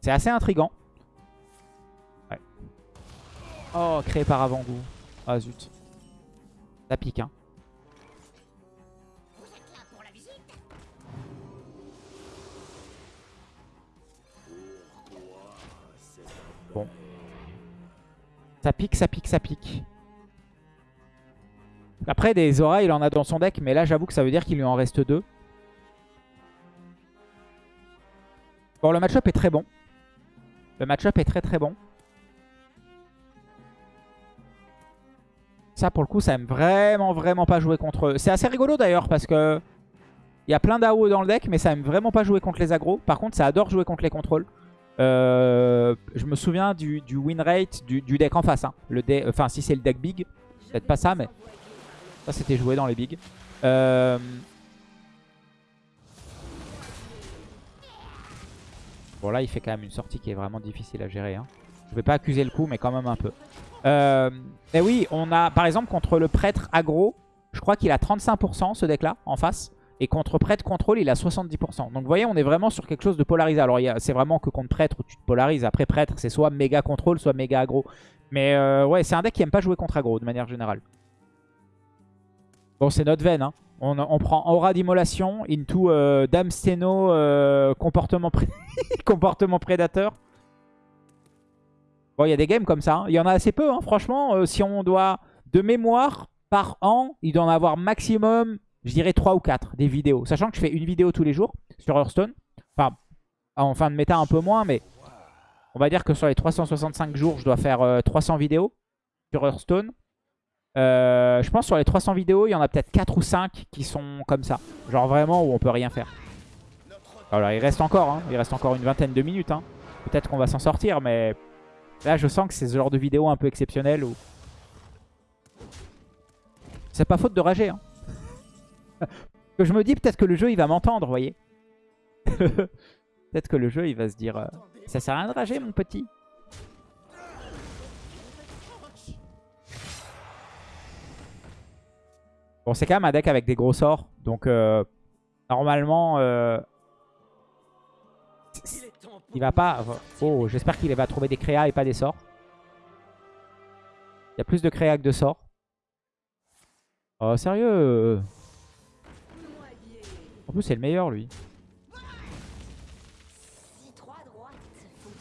C'est assez intrigant. Ouais. Oh, créé par avant-goût. Ah zut. Ça pique, hein. Bon. Ça pique, ça pique, ça pique. Après, des auras, il en a dans son deck. Mais là, j'avoue que ça veut dire qu'il lui en reste deux. Bon, le match-up est très bon. Le match-up est très très bon. Ça, pour le coup, ça aime vraiment, vraiment pas jouer contre eux. C'est assez rigolo d'ailleurs parce que il y a plein d'AO dans le deck, mais ça aime vraiment pas jouer contre les agros. Par contre, ça adore jouer contre les contrôles. Euh, je me souviens du, win rate du, deck en face. Hein. Le enfin, si c'est le deck big, peut-être pas ça, mais ça c'était joué dans les big. Euh, bon là, il fait quand même une sortie qui est vraiment difficile à gérer. Hein. Je vais pas accuser le coup, mais quand même un peu. Euh, mais oui, on a par exemple contre le prêtre aggro, je crois qu'il a 35% ce deck là en face. Et contre prêtre contrôle, il a 70%. Donc vous voyez, on est vraiment sur quelque chose de polarisé. Alors c'est vraiment que contre prêtre où tu te polarises. Après prêtre, c'est soit méga contrôle, soit méga aggro. Mais euh, ouais, c'est un deck qui aime pas jouer contre aggro de manière générale. Bon, c'est notre veine. Hein. On, prend aura d'immolation into euh, dame steno euh, comportement prédateur. Bon, il y a des games comme ça. Hein. Il y en a assez peu, hein. franchement. Euh, si on doit, de mémoire, par an, il doit en avoir maximum, je dirais 3 ou 4 des vidéos. Sachant que je fais une vidéo tous les jours sur Hearthstone. Enfin, en fin de méta un peu moins, mais on va dire que sur les 365 jours, je dois faire 300 euh, vidéos sur Hearthstone. Euh, je pense sur les 300 vidéos, il y en a peut-être 4 ou 5 qui sont comme ça. Genre vraiment où on peut rien faire. Alors il reste encore, hein. il reste encore une vingtaine de minutes. Peut-être qu'on va s'en sortir, mais Là, je sens que c'est ce genre de vidéo un peu exceptionnelle où... C'est pas faute de rager. Hein. je me dis peut-être que le jeu, il va m'entendre, vous voyez. peut-être que le jeu, il va se dire... Euh, ça sert à rien de rager, mon petit. Bon, c'est quand même un deck avec des gros sorts. Donc, euh, normalement... Euh, il va pas... Oh, j'espère qu'il va trouver des créas et pas des sorts. Il y a plus de créas que de sorts. Oh, sérieux En plus, c'est le meilleur, lui.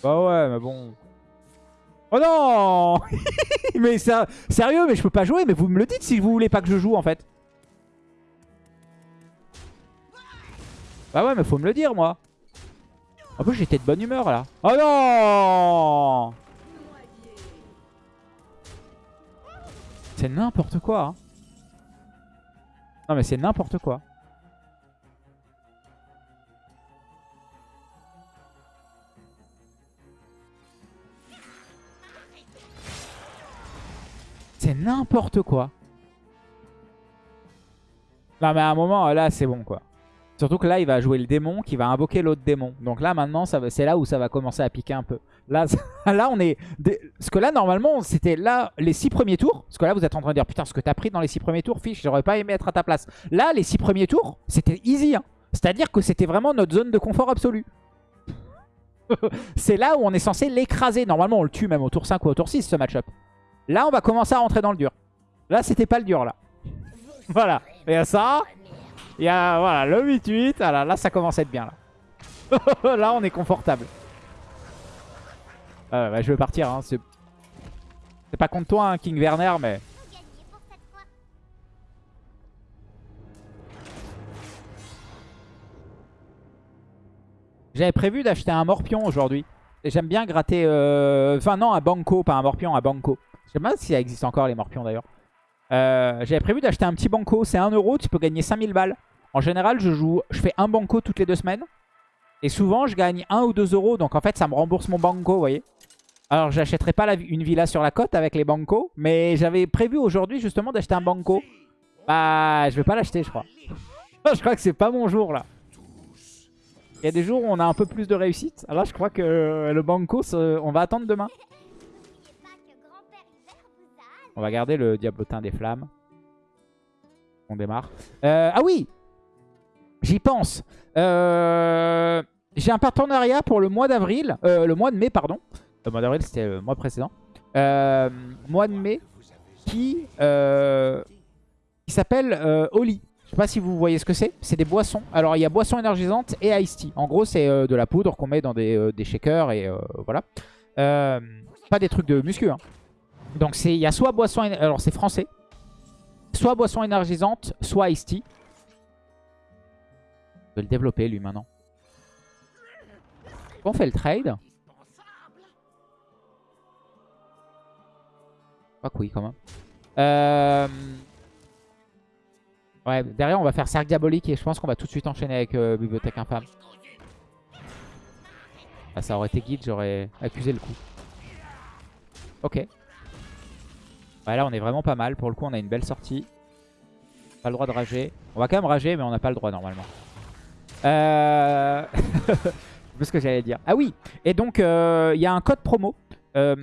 Bah ouais, mais bon... Oh non Mais sérieux, mais je peux pas jouer, mais vous me le dites si vous voulez pas que je joue, en fait. Bah ouais, mais faut me le dire, moi. En plus, j'étais de bonne humeur là. Oh non C'est n'importe quoi. Hein. Non mais c'est n'importe quoi. C'est n'importe quoi. Non mais à un moment, là c'est bon quoi. Surtout que là, il va jouer le démon qui va invoquer l'autre démon. Donc là, maintenant, c'est là où ça va commencer à piquer un peu. Là, là on est... Parce que là, normalement, c'était là les six premiers tours. Parce que là, vous êtes en train de dire, putain, ce que t'as pris dans les six premiers tours, fiche, j'aurais pas aimé être à ta place. Là, les six premiers tours, c'était easy. Hein. C'est-à-dire que c'était vraiment notre zone de confort absolu. c'est là où on est censé l'écraser. Normalement, on le tue même au tour 5 ou au tour 6, ce match-up. Là, on va commencer à rentrer dans le dur. Là, c'était pas le dur, là. voilà. Et ça, il y a voilà, le 8-8. Ah là, ça commence à être bien. Là, là on est confortable. Ah bah, je veux partir. Hein. C'est pas contre toi, hein, King Werner, mais... J'avais prévu d'acheter un morpion aujourd'hui. J'aime bien gratter... Euh... Enfin non, un banco, pas un morpion, un banco. Je sais pas si ça existe encore les morpions d'ailleurs. Euh, j'avais prévu d'acheter un petit banco, c'est 1€, tu peux gagner 5000 balles. En général, je joue, fais un banco toutes les deux semaines. Et souvent, je gagne 1 ou 2 euros. Donc en fait, ça me rembourse mon banco, vous voyez. Alors, j'achèterai pas une villa sur la côte avec les bancos. Mais j'avais prévu aujourd'hui justement d'acheter un banco. Bah, je vais pas l'acheter, je crois. je crois que c'est pas mon jour là. Il y a des jours où on a un peu plus de réussite. Alors là, je crois que le banco, on va attendre demain. On va garder le diablotin des flammes. On démarre. Euh, ah oui J'y pense. Euh, J'ai un partenariat pour le mois d'avril. euh, le mois de mai, pardon. Le mois d'avril, c'était le mois précédent. Euh, mois de mai qui, euh, qui s'appelle Oli. Je sais pas si vous voyez ce que c'est. C'est des boissons. Alors, il y a boissons énergisantes et iced tea. En gros, c'est de la poudre qu'on met dans des, des shakers et voilà. Pas des trucs de muscu. Hein. Donc, il y a soit boisson... éner- Alors, c'est français. Soit boisson énergisante, soit iced tea. Vais le développer, lui, maintenant. On fait le trade. Pas que oui, quand même. Euh... Ouais, derrière, on va faire cercle diabolique et je pense qu'on va tout de suite enchaîner avec euh, bibliothèque infâme. Ah, ça aurait été guide, j'aurais accusé le coup. Ok. Ouais, là, on est vraiment pas mal. Pour le coup, on a une belle sortie. Pas le droit de rager. On va quand même rager, mais on n'a pas le droit normalement. Euh... Ce que j'allais dire. Ah oui Et donc, euh, il y a un code promo. Euh,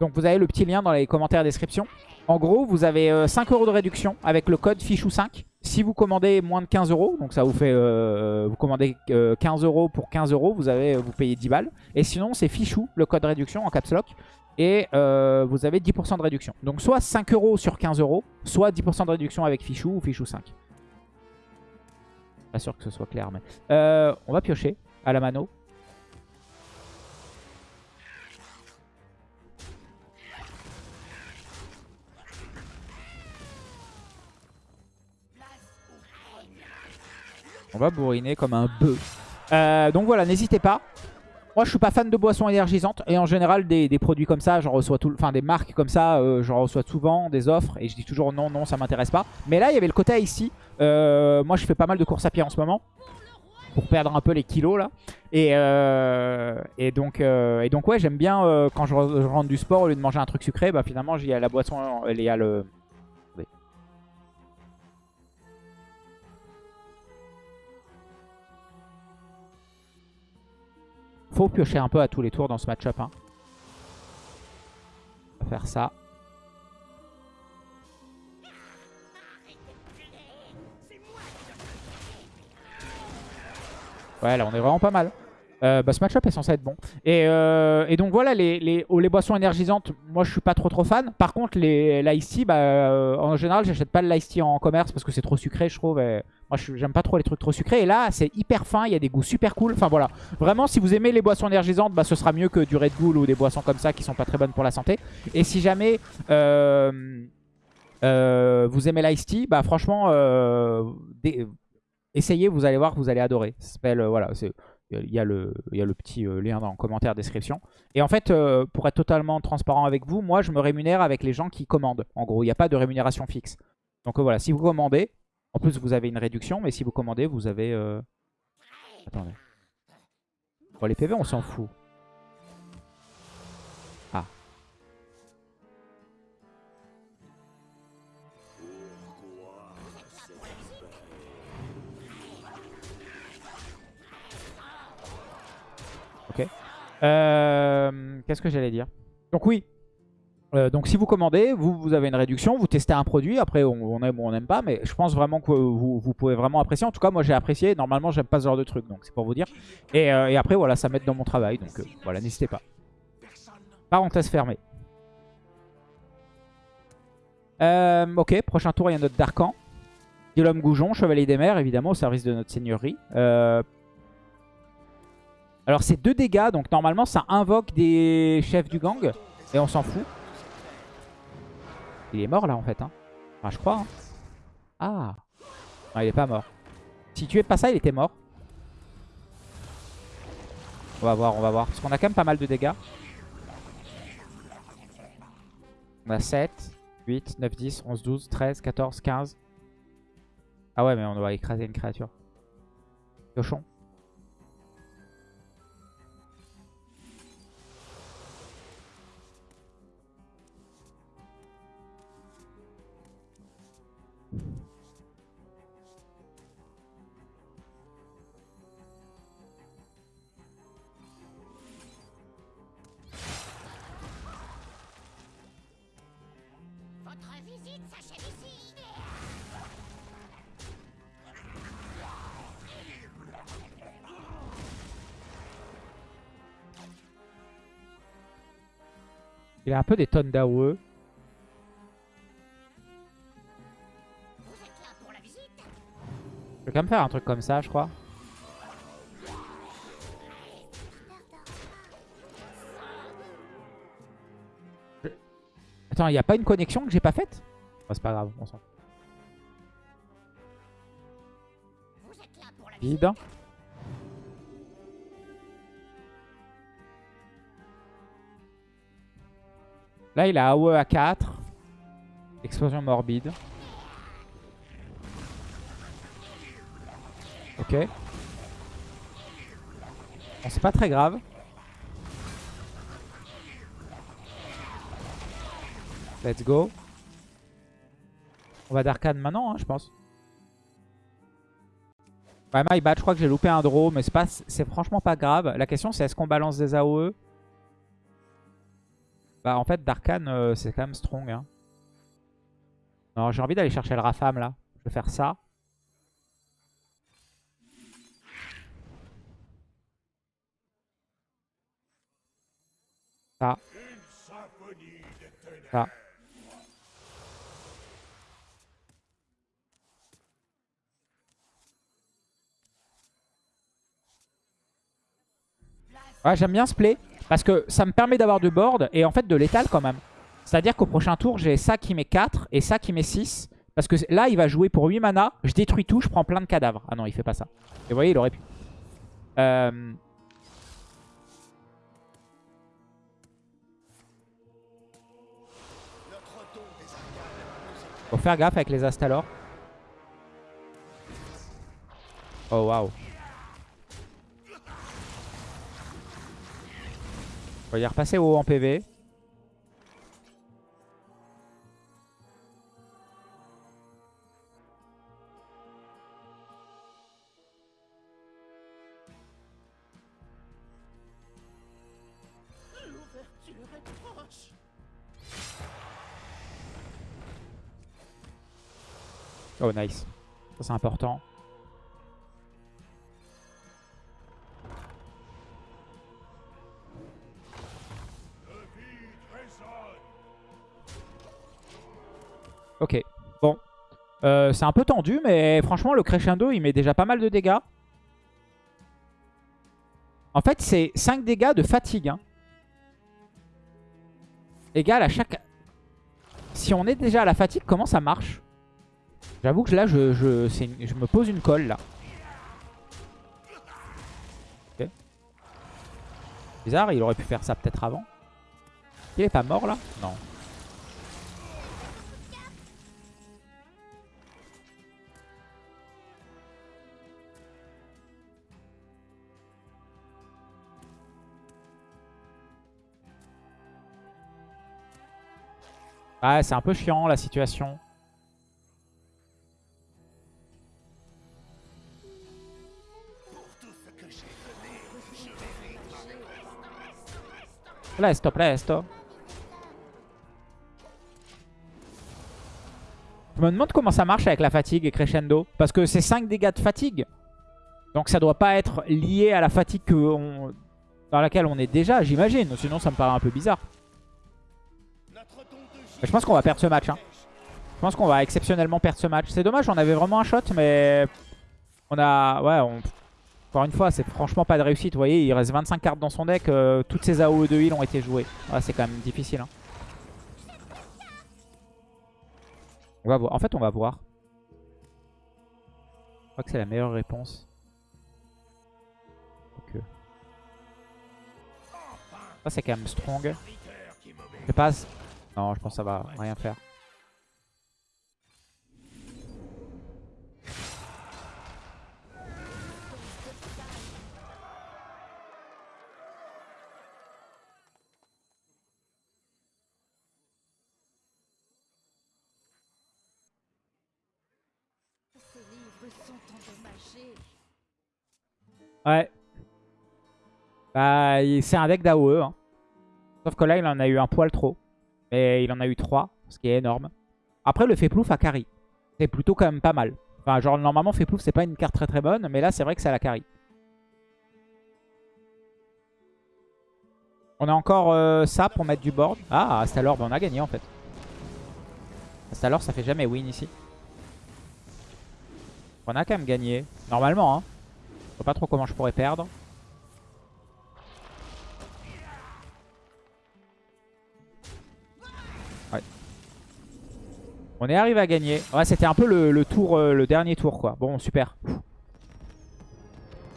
donc, vous avez le petit lien dans les commentaires description. En gros, vous avez euh, 5 euros de réduction avec le code fichou5. Si vous commandez moins de 15 euros, donc ça vous fait... euh, vous commandez euh, 15 euros pour 15 euros, vous, vous payez 10 balles. Et sinon, c'est fichou, le code réduction en caps lock. Et vous avez 10% de réduction. Donc soit 5 euros sur 15 euros, soit 10% de réduction avec fichou ou fichou 5. Pas sûr que ce soit clair, mais... Euh, on va piocher à la mano. On va bourriner comme un bœuf. Euh, donc voilà, n'hésitez pas. Moi, je suis pas fan de boissons énergisantes. Et en général, des, produits comme ça, j'en reçois tout, enfin des marques comme ça, euh, j'en reçois souvent, des offres. Et je dis toujours non, non, ça m'intéresse pas. Mais là, il y avait le côté ici. Euh, moi, je fais pas mal de courses à pied en ce moment. Pour perdre un peu les kilos là. Et, euh, et, donc, euh, et donc, ouais, j'aime bien quand je, je rentre du sport, au lieu de manger un truc sucré, bah finalement, il y a la boisson, il y a le. Faut piocher un peu à tous les tours dans ce match-up. Hein. On va faire ça. Ouais, là, on est vraiment pas mal. Euh, bah, ce match-up est censé être bon. Et, euh, donc voilà, les, les, oh, les boissons énergisantes, moi je suis pas trop trop fan. Par contre, les l'ice bah, euh, en général, j'achète pas le l'ice en commerce parce que c'est trop sucré, je trouve. et moi, j'aime pas trop les trucs trop sucrés. Et là, c'est hyper fin, il y a des goûts super cool. Enfin voilà, vraiment, si vous aimez les boissons énergisantes, bah, ce sera mieux que du Red Bull ou des boissons comme ça qui sont pas très bonnes pour la santé. Et si jamais vous aimez l'ice tea, bah franchement, essayez, vous allez voir que vous allez adorer. Ça s'appelle, voilà, c'est il y, a le, il y a le petit euh, lien dans le commentaire description. Et en fait, euh, pour être totalement transparent avec vous, moi je me rémunère avec les gens qui commandent. En gros, il n'y a pas de rémunération fixe. Donc euh, voilà, si vous commandez, en plus vous avez une réduction, mais si vous commandez, vous avez... euh, Attendez. Bon, les PV, on s'en fout. Euh, Qu'est-ce que j'allais dire Donc oui. Euh, donc si vous commandez, vous, avez une réduction, vous testez un produit, après on, aime ou on n'aime pas, mais je pense vraiment que vous, pouvez vraiment apprécier. En tout cas, moi j'ai apprécié, normalement j'aime pas ce genre de truc, donc c'est pour vous dire. Et, euh, après voilà, ça m'aide dans mon travail, donc voilà, n'hésitez pas. Parenthèse fermée. Ok, prochain tour, il y a notre Darkan. l'homme Goujon, Chevalier des Mers, évidemment, au service de notre seigneurie. Alors c'est 2 dégâts, donc normalement ça invoque des chefs du gang. Et on s'en fout. Il est mort là en fait. Hein. Enfin je crois. hein. Ah. Non il est pas mort. Si tu es pas ça il était mort. On va voir, on va voir. Parce qu'on a quand même pas mal de dégâts. On a 7, 8, 9, 10, 11, 12, 13, 14, 15. Ah ouais, mais on doit écraser une créature. Cochon. Visite s'achève ici. Il a un peu des tonnes d'AOE. Je vais quand même faire un truc comme ça, je crois. Attends, il n'y a pas une connexion que j'ai pas faite C'est pas grave, on s'en là il a AOE à 4. Explosion morbide. Ok. C'est pas très grave. Let's go. On va d'arcane maintenant, hein, je pense. Ouais, my bad, je crois que j'ai loupé un draw, mais c'est franchement pas grave. La question c'est est-ce qu'on balance des AOE Bah en fait d'Arkane euh, c'est quand même strong. Hein. Non, j'ai envie d'aller chercher le Rafam là. Je vais faire ça. Ça. Ça. Ouais, j'aime bien ce play parce que ça me permet d'avoir du board et en fait de l'étal quand même. C'est-à-dire qu'au prochain tour, j'ai ça qui met 4 et ça qui met 6. Parce que là, il va jouer pour 8 mana. Je détruis tout, je prends plein de cadavres. Ah non, il fait pas ça. Et vous voyez, il aurait pu. Euh... Faut faire gaffe avec les Astalor. Oh waouh. On va y repasser haut en PV. Oh nice. Ça c'est important. Euh, c'est un peu tendu, mais franchement, le crescendo, il met déjà pas mal de dégâts. En fait, c'est 5 dégâts de fatigue. Hein. Égal à chaque... Si on est déjà à la fatigue, comment ça marche? J'avoue que là, je, je, me pose une colle, là. Bizarre, il aurait pu faire ça peut-être avant. Il est pas mort, là? Non. Ah, c'est un peu chiant, la situation. Presto, presto. Je me demande comment ça marche avec la fatigue et crescendo. Parce que c'est 5 dégâts de fatigue. Donc ça doit pas être lié à la fatigue que dans laquelle on est déjà, j'imagine. Sinon ça me paraît un peu bizarre. Je pense qu'on va perdre ce match. hein. Je pense qu'on va exceptionnellement perdre ce match. C'est dommage, on avait vraiment un shot, mais on a... Ouais, on... encore une fois, c'est franchement pas de réussite. Vous voyez, il reste 25 cartes dans son deck. euh, toutes ses AOE de heal ont été jouées. Ouais, c'est quand même difficile. hein. On va voir. En fait, on va voir. Je crois que c'est la meilleure réponse. Ok. Ça, c'est quand même strong. Je passe. Non, je pense que ça va rien faire. Ouais. Bah, c'est un deck d'AOE. Hein. Sauf que là, il en a eu un poil trop. Mais il en a eu 3, ce qui est énorme. Après, le Féplouf a carry. C'est plutôt quand même pas mal. Enfin, genre, normalement, Féplouf, c'est pas une carte très très bonne. Mais là, c'est vrai que ça la carry. On a encore euh, ça pour mettre du board. Ah, Astalor, bah, on a gagné en fait. Astalor, ça fait jamais win ici. On a quand même gagné. Normalement, hein. Je vois pas trop comment je pourrais perdre. On est arrivé à gagner. Ouais, c'était un peu le, tour, euh, le dernier tour, quoi. Bon, super.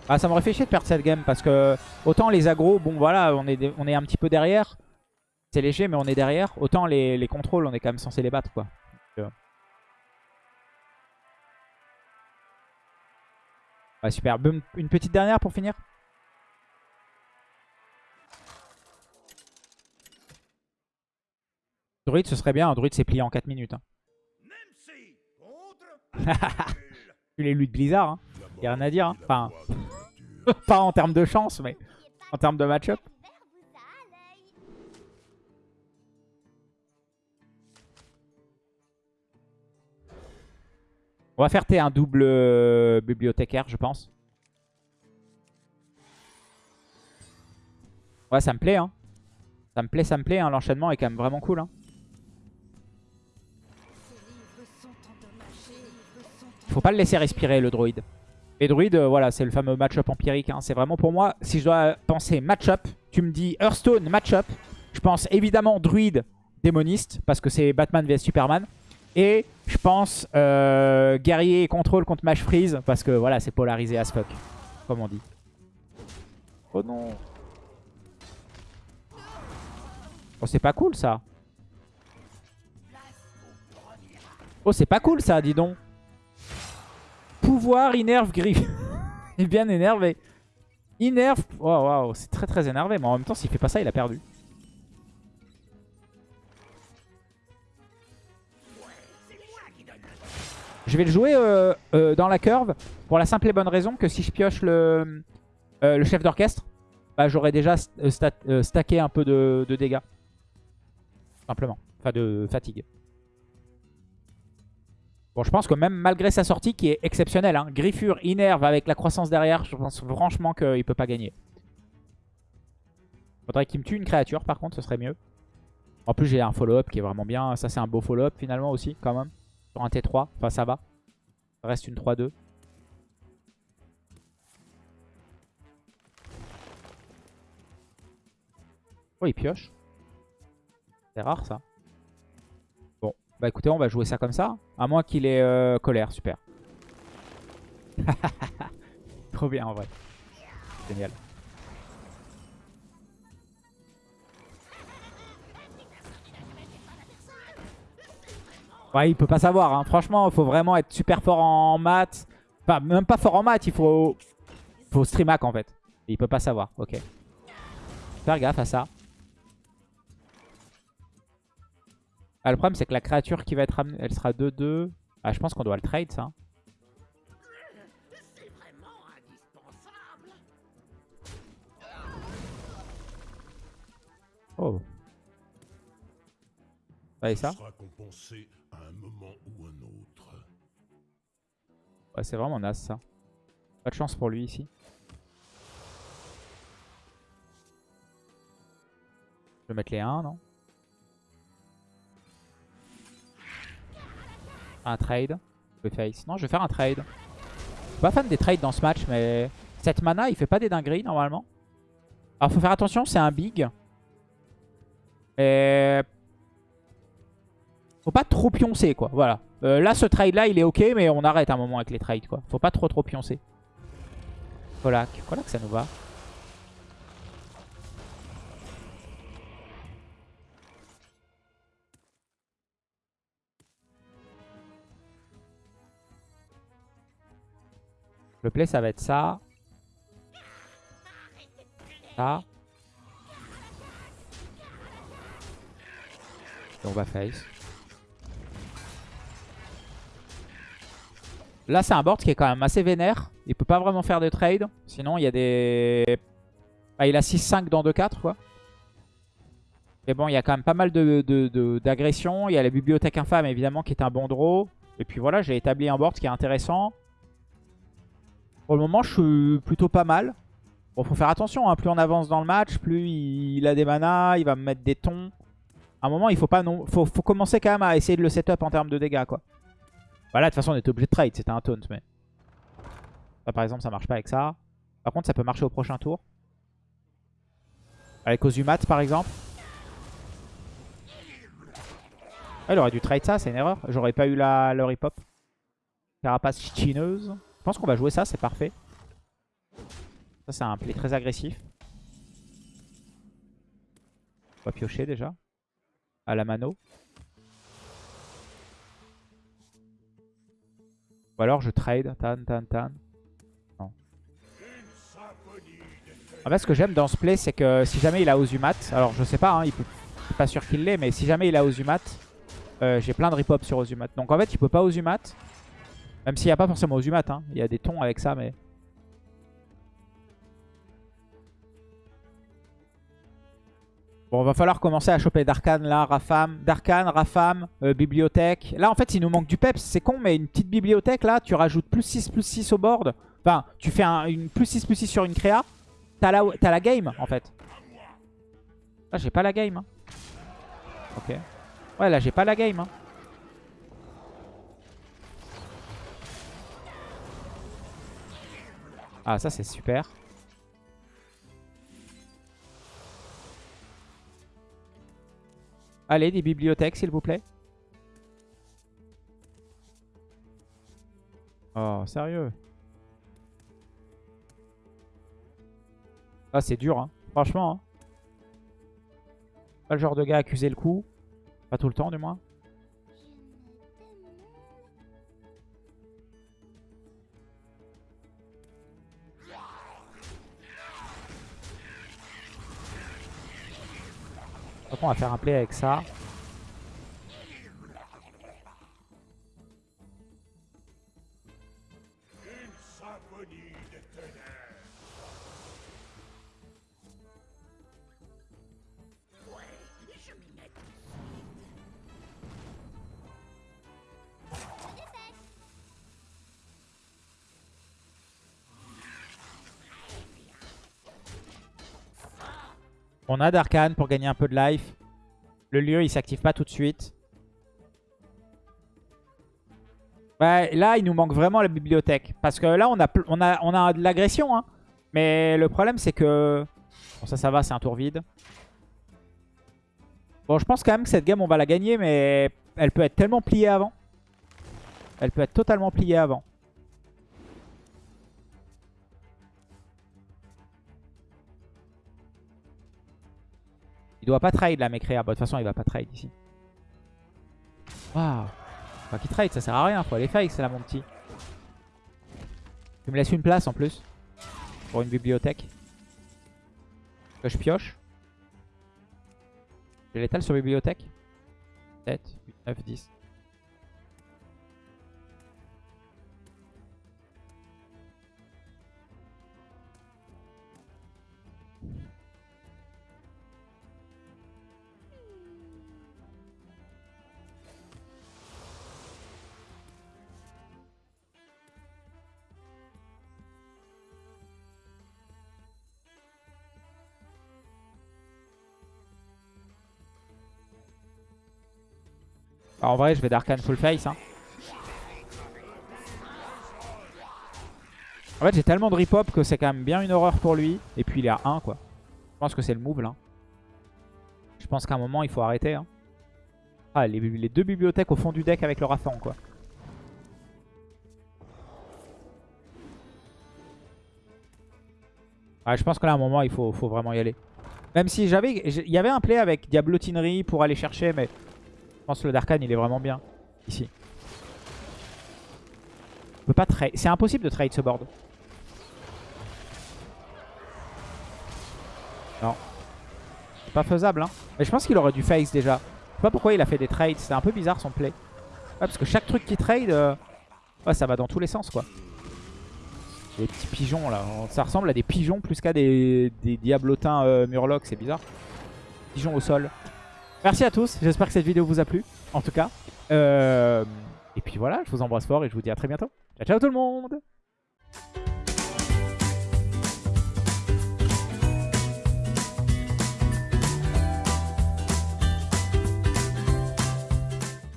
Ah, ça m'aurait fait chier de perdre cette game parce que autant les agros, bon voilà, on est, un petit peu derrière. C'est léger, mais on est derrière. Autant les, les contrôles, on est quand même censé les battre, quoi. Euh, Ouais, super. Une petite dernière pour finir Druid, ce serait bien. Un druid, c'est plié en 4 minutes. Hein. Tu les lui de Blizzard. Hein. A rien à dire. Hein. Enfin, pas en termes de chance, mais en termes de match-up. On va faire T un double euh, bibliothécaire, je pense. Ouais, ça me plaît. Hein. Ça me plaît, ça me plaît. Hein. L'enchaînement est quand même vraiment cool. Hein. Faut pas le laisser respirer, le druide. Et druide, euh, voilà, c'est le fameux match-up empirique. hein. C'est vraiment pour moi, si je dois penser match-up, tu me dis Hearthstone match-up. Je pense évidemment druide démoniste, parce que c'est Batman vs Superman. Et je pense euh, guerrier et contrôle contre Mage Freeze, parce que voilà, c'est polarisé as fuck, comme on dit. Oh non. Oh, c'est pas cool ça. Oh, c'est pas cool ça, dis donc. Pouvoir innerve griffe. il est bien énervé. Innerve. Oh, waouh, c'est très très énervé. Mais en même temps, s'il fait pas ça, il a perdu. Je vais le jouer euh, euh, dans la curve pour la simple et bonne raison que si je pioche le, euh, chef d'orchestre, bah, j'aurais déjà stacké un peu de dégâts. Simplement. Enfin, de fatigue. Bon, je pense que même malgré sa sortie qui est exceptionnelle, hein, Griffure, Innerve avec la croissance derrière, je pense franchement qu'il peut pas gagner. Faudrait qu'il me tue une créature par contre, ce serait mieux. En plus, j'ai un follow-up qui est vraiment bien. Ça, c'est un beau follow-up finalement aussi, quand même. Sur un T3, enfin ça va. Reste une 3-2. Oh, il pioche. C'est rare ça. Bah écoutez, on va jouer ça comme ça. À moins qu'il ait euh, colère, super. Trop bien en vrai. Génial. Ouais, il peut pas savoir. Hein. Franchement, il faut vraiment être super fort en maths. Enfin, même pas fort en maths, il faut, faut stream hack en fait. Il peut pas savoir, ok. Faire gaffe à ça. Ah, le problème, c'est que la créature qui va être amenée, elle sera 2-2. Ah, je pense qu'on doit le trade, ça. Oh. Ça et ça. Ouais, c'est vraiment naze, ça. Pas de chance pour lui, ici. Je vais mettre les 1, non? Un trade. Non, je vais faire un trade. Je suis pas fan des trades dans ce match, mais... Cette mana, il fait pas des dingueries, normalement. Alors, faut faire attention, c'est un big. Et... Faut pas trop pioncer, quoi. Voilà. Euh, là, ce trade-là, il est ok, mais on arrête un moment avec les trades, quoi. Faut pas trop trop pioncer. Colac. Colac, ça nous va. Le play, ça va être ça. Ça. Et on va face. Là, c'est un board qui est quand même assez vénère. Il peut pas vraiment faire de trade. Sinon, il y a des... Bah, il a 6-5 dans 2-4, quoi. Mais bon, il y a quand même pas mal d'agressions. De, de, il y a la bibliothèque infâme, évidemment, qui est un bon draw. Et puis voilà, j'ai établi un board qui est intéressant. Pour le moment, je suis plutôt pas mal. Bon, faut faire attention. Hein. Plus on avance dans le match, plus il a des manas, il va me mettre des tons. À un moment, il faut pas non... faut, commencer quand même à essayer de le setup en termes de dégâts, quoi. Voilà, de toute façon, on était obligé de trade. C'était un taunt, mais... Ça, par exemple, ça marche pas avec ça. Par contre, ça peut marcher au prochain tour. Avec Ozumat, par exemple. Ah, il aurait dû trade ça, c'est une erreur. J'aurais pas eu la, le rip-hop. Carapace chineuse. Je pense qu'on va jouer ça, c'est parfait. Ça, c'est un play très agressif. On va piocher déjà. À la mano. Ou alors je trade. Tan, tan, tan. Non. En fait, ce que j'aime dans ce play, c'est que si jamais il a Ozumat, alors je sais pas, hein, il peut, pas sûr qu'il l'ait, mais si jamais il a Ozumat, euh, j'ai plein de rip-hop sur Ozumat. Donc en fait, il peut pas Ozumat. Même s'il n'y a pas forcément Ozumat, hein. il y a des tons avec ça, mais... Bon, va falloir commencer à choper Darkan là, Rafam. Darkan, Rafam, euh, bibliothèque. Là, en fait, il nous manque du peps. C'est con, mais une petite bibliothèque, là, tu rajoutes plus 6, plus 6 au board. Enfin, tu fais un, une plus 6, plus 6 sur une créa. T'as la, la game, en fait. Là, j'ai pas la game. Hein. Ok. Ouais, là, j'ai pas la game. Hein. Ah, ça, c'est super. Allez, des bibliothèques, s'il vous plaît. Oh, sérieux Ah, c'est dur, hein. Franchement, hein. Pas le genre de gars à accuser le coup. Pas tout le temps, du moins. On va faire un play avec ça. On a Darkan pour gagner un peu de life. Le lieu, il s'active pas tout de suite. là, il nous manque vraiment la bibliothèque. Parce que là, on a de l'agression. Hein. Mais le problème, c'est que... Bon, ça, ça va, c'est un tour vide. Bon, je pense quand même que cette game, on va la gagner. Mais elle peut être tellement pliée avant. Elle peut être totalement pliée avant. Il doit pas trade là, Mekrea. Bon, de toute façon, il va pas trade ici. Waouh. Pas qu'il trade, ça sert à rien. Faut aller face là, mon petit. Tu me laisses une place en plus. Pour une bibliothèque. Que je pioche. J'ai l'étal sur bibliothèque. 7, 8, 9, 10. En vrai, je vais Darkan full face. Hein. En fait, j'ai tellement de rip-hop que c'est quand même bien une horreur pour lui. Et puis, il est à 1, quoi. Je pense que c'est le move, là. Je pense qu'à un moment, il faut arrêter. Hein. Ah, les, deux bibliothèques au fond du deck avec le Rafan, quoi. Je pense que là, à un moment, il faut, faut vraiment y aller. Même si j'avais... Il y avait un play avec Diablotinerie pour aller chercher, mais je pense que le Darkhan, il est vraiment bien ici. On peut pas trade. C'est impossible de trade ce board. Non. C'est pas faisable, hein. Mais je pense qu'il aurait dû face déjà. Je sais pas pourquoi il a fait des trades. C'était un peu bizarre son play. Ouais, parce que chaque truc qui trade, euh, ça va dans tous les sens, quoi. Les petits pigeons, là. Ça ressemble à des pigeons plus qu'à des... diablotins euh, murlocs. C'est bizarre. Pigeons au sol. Merci à tous, j'espère que cette vidéo vous a plu, en tout cas. Euh, et puis voilà, je vous embrasse fort et je vous dis à très bientôt. Ciao, ciao tout le monde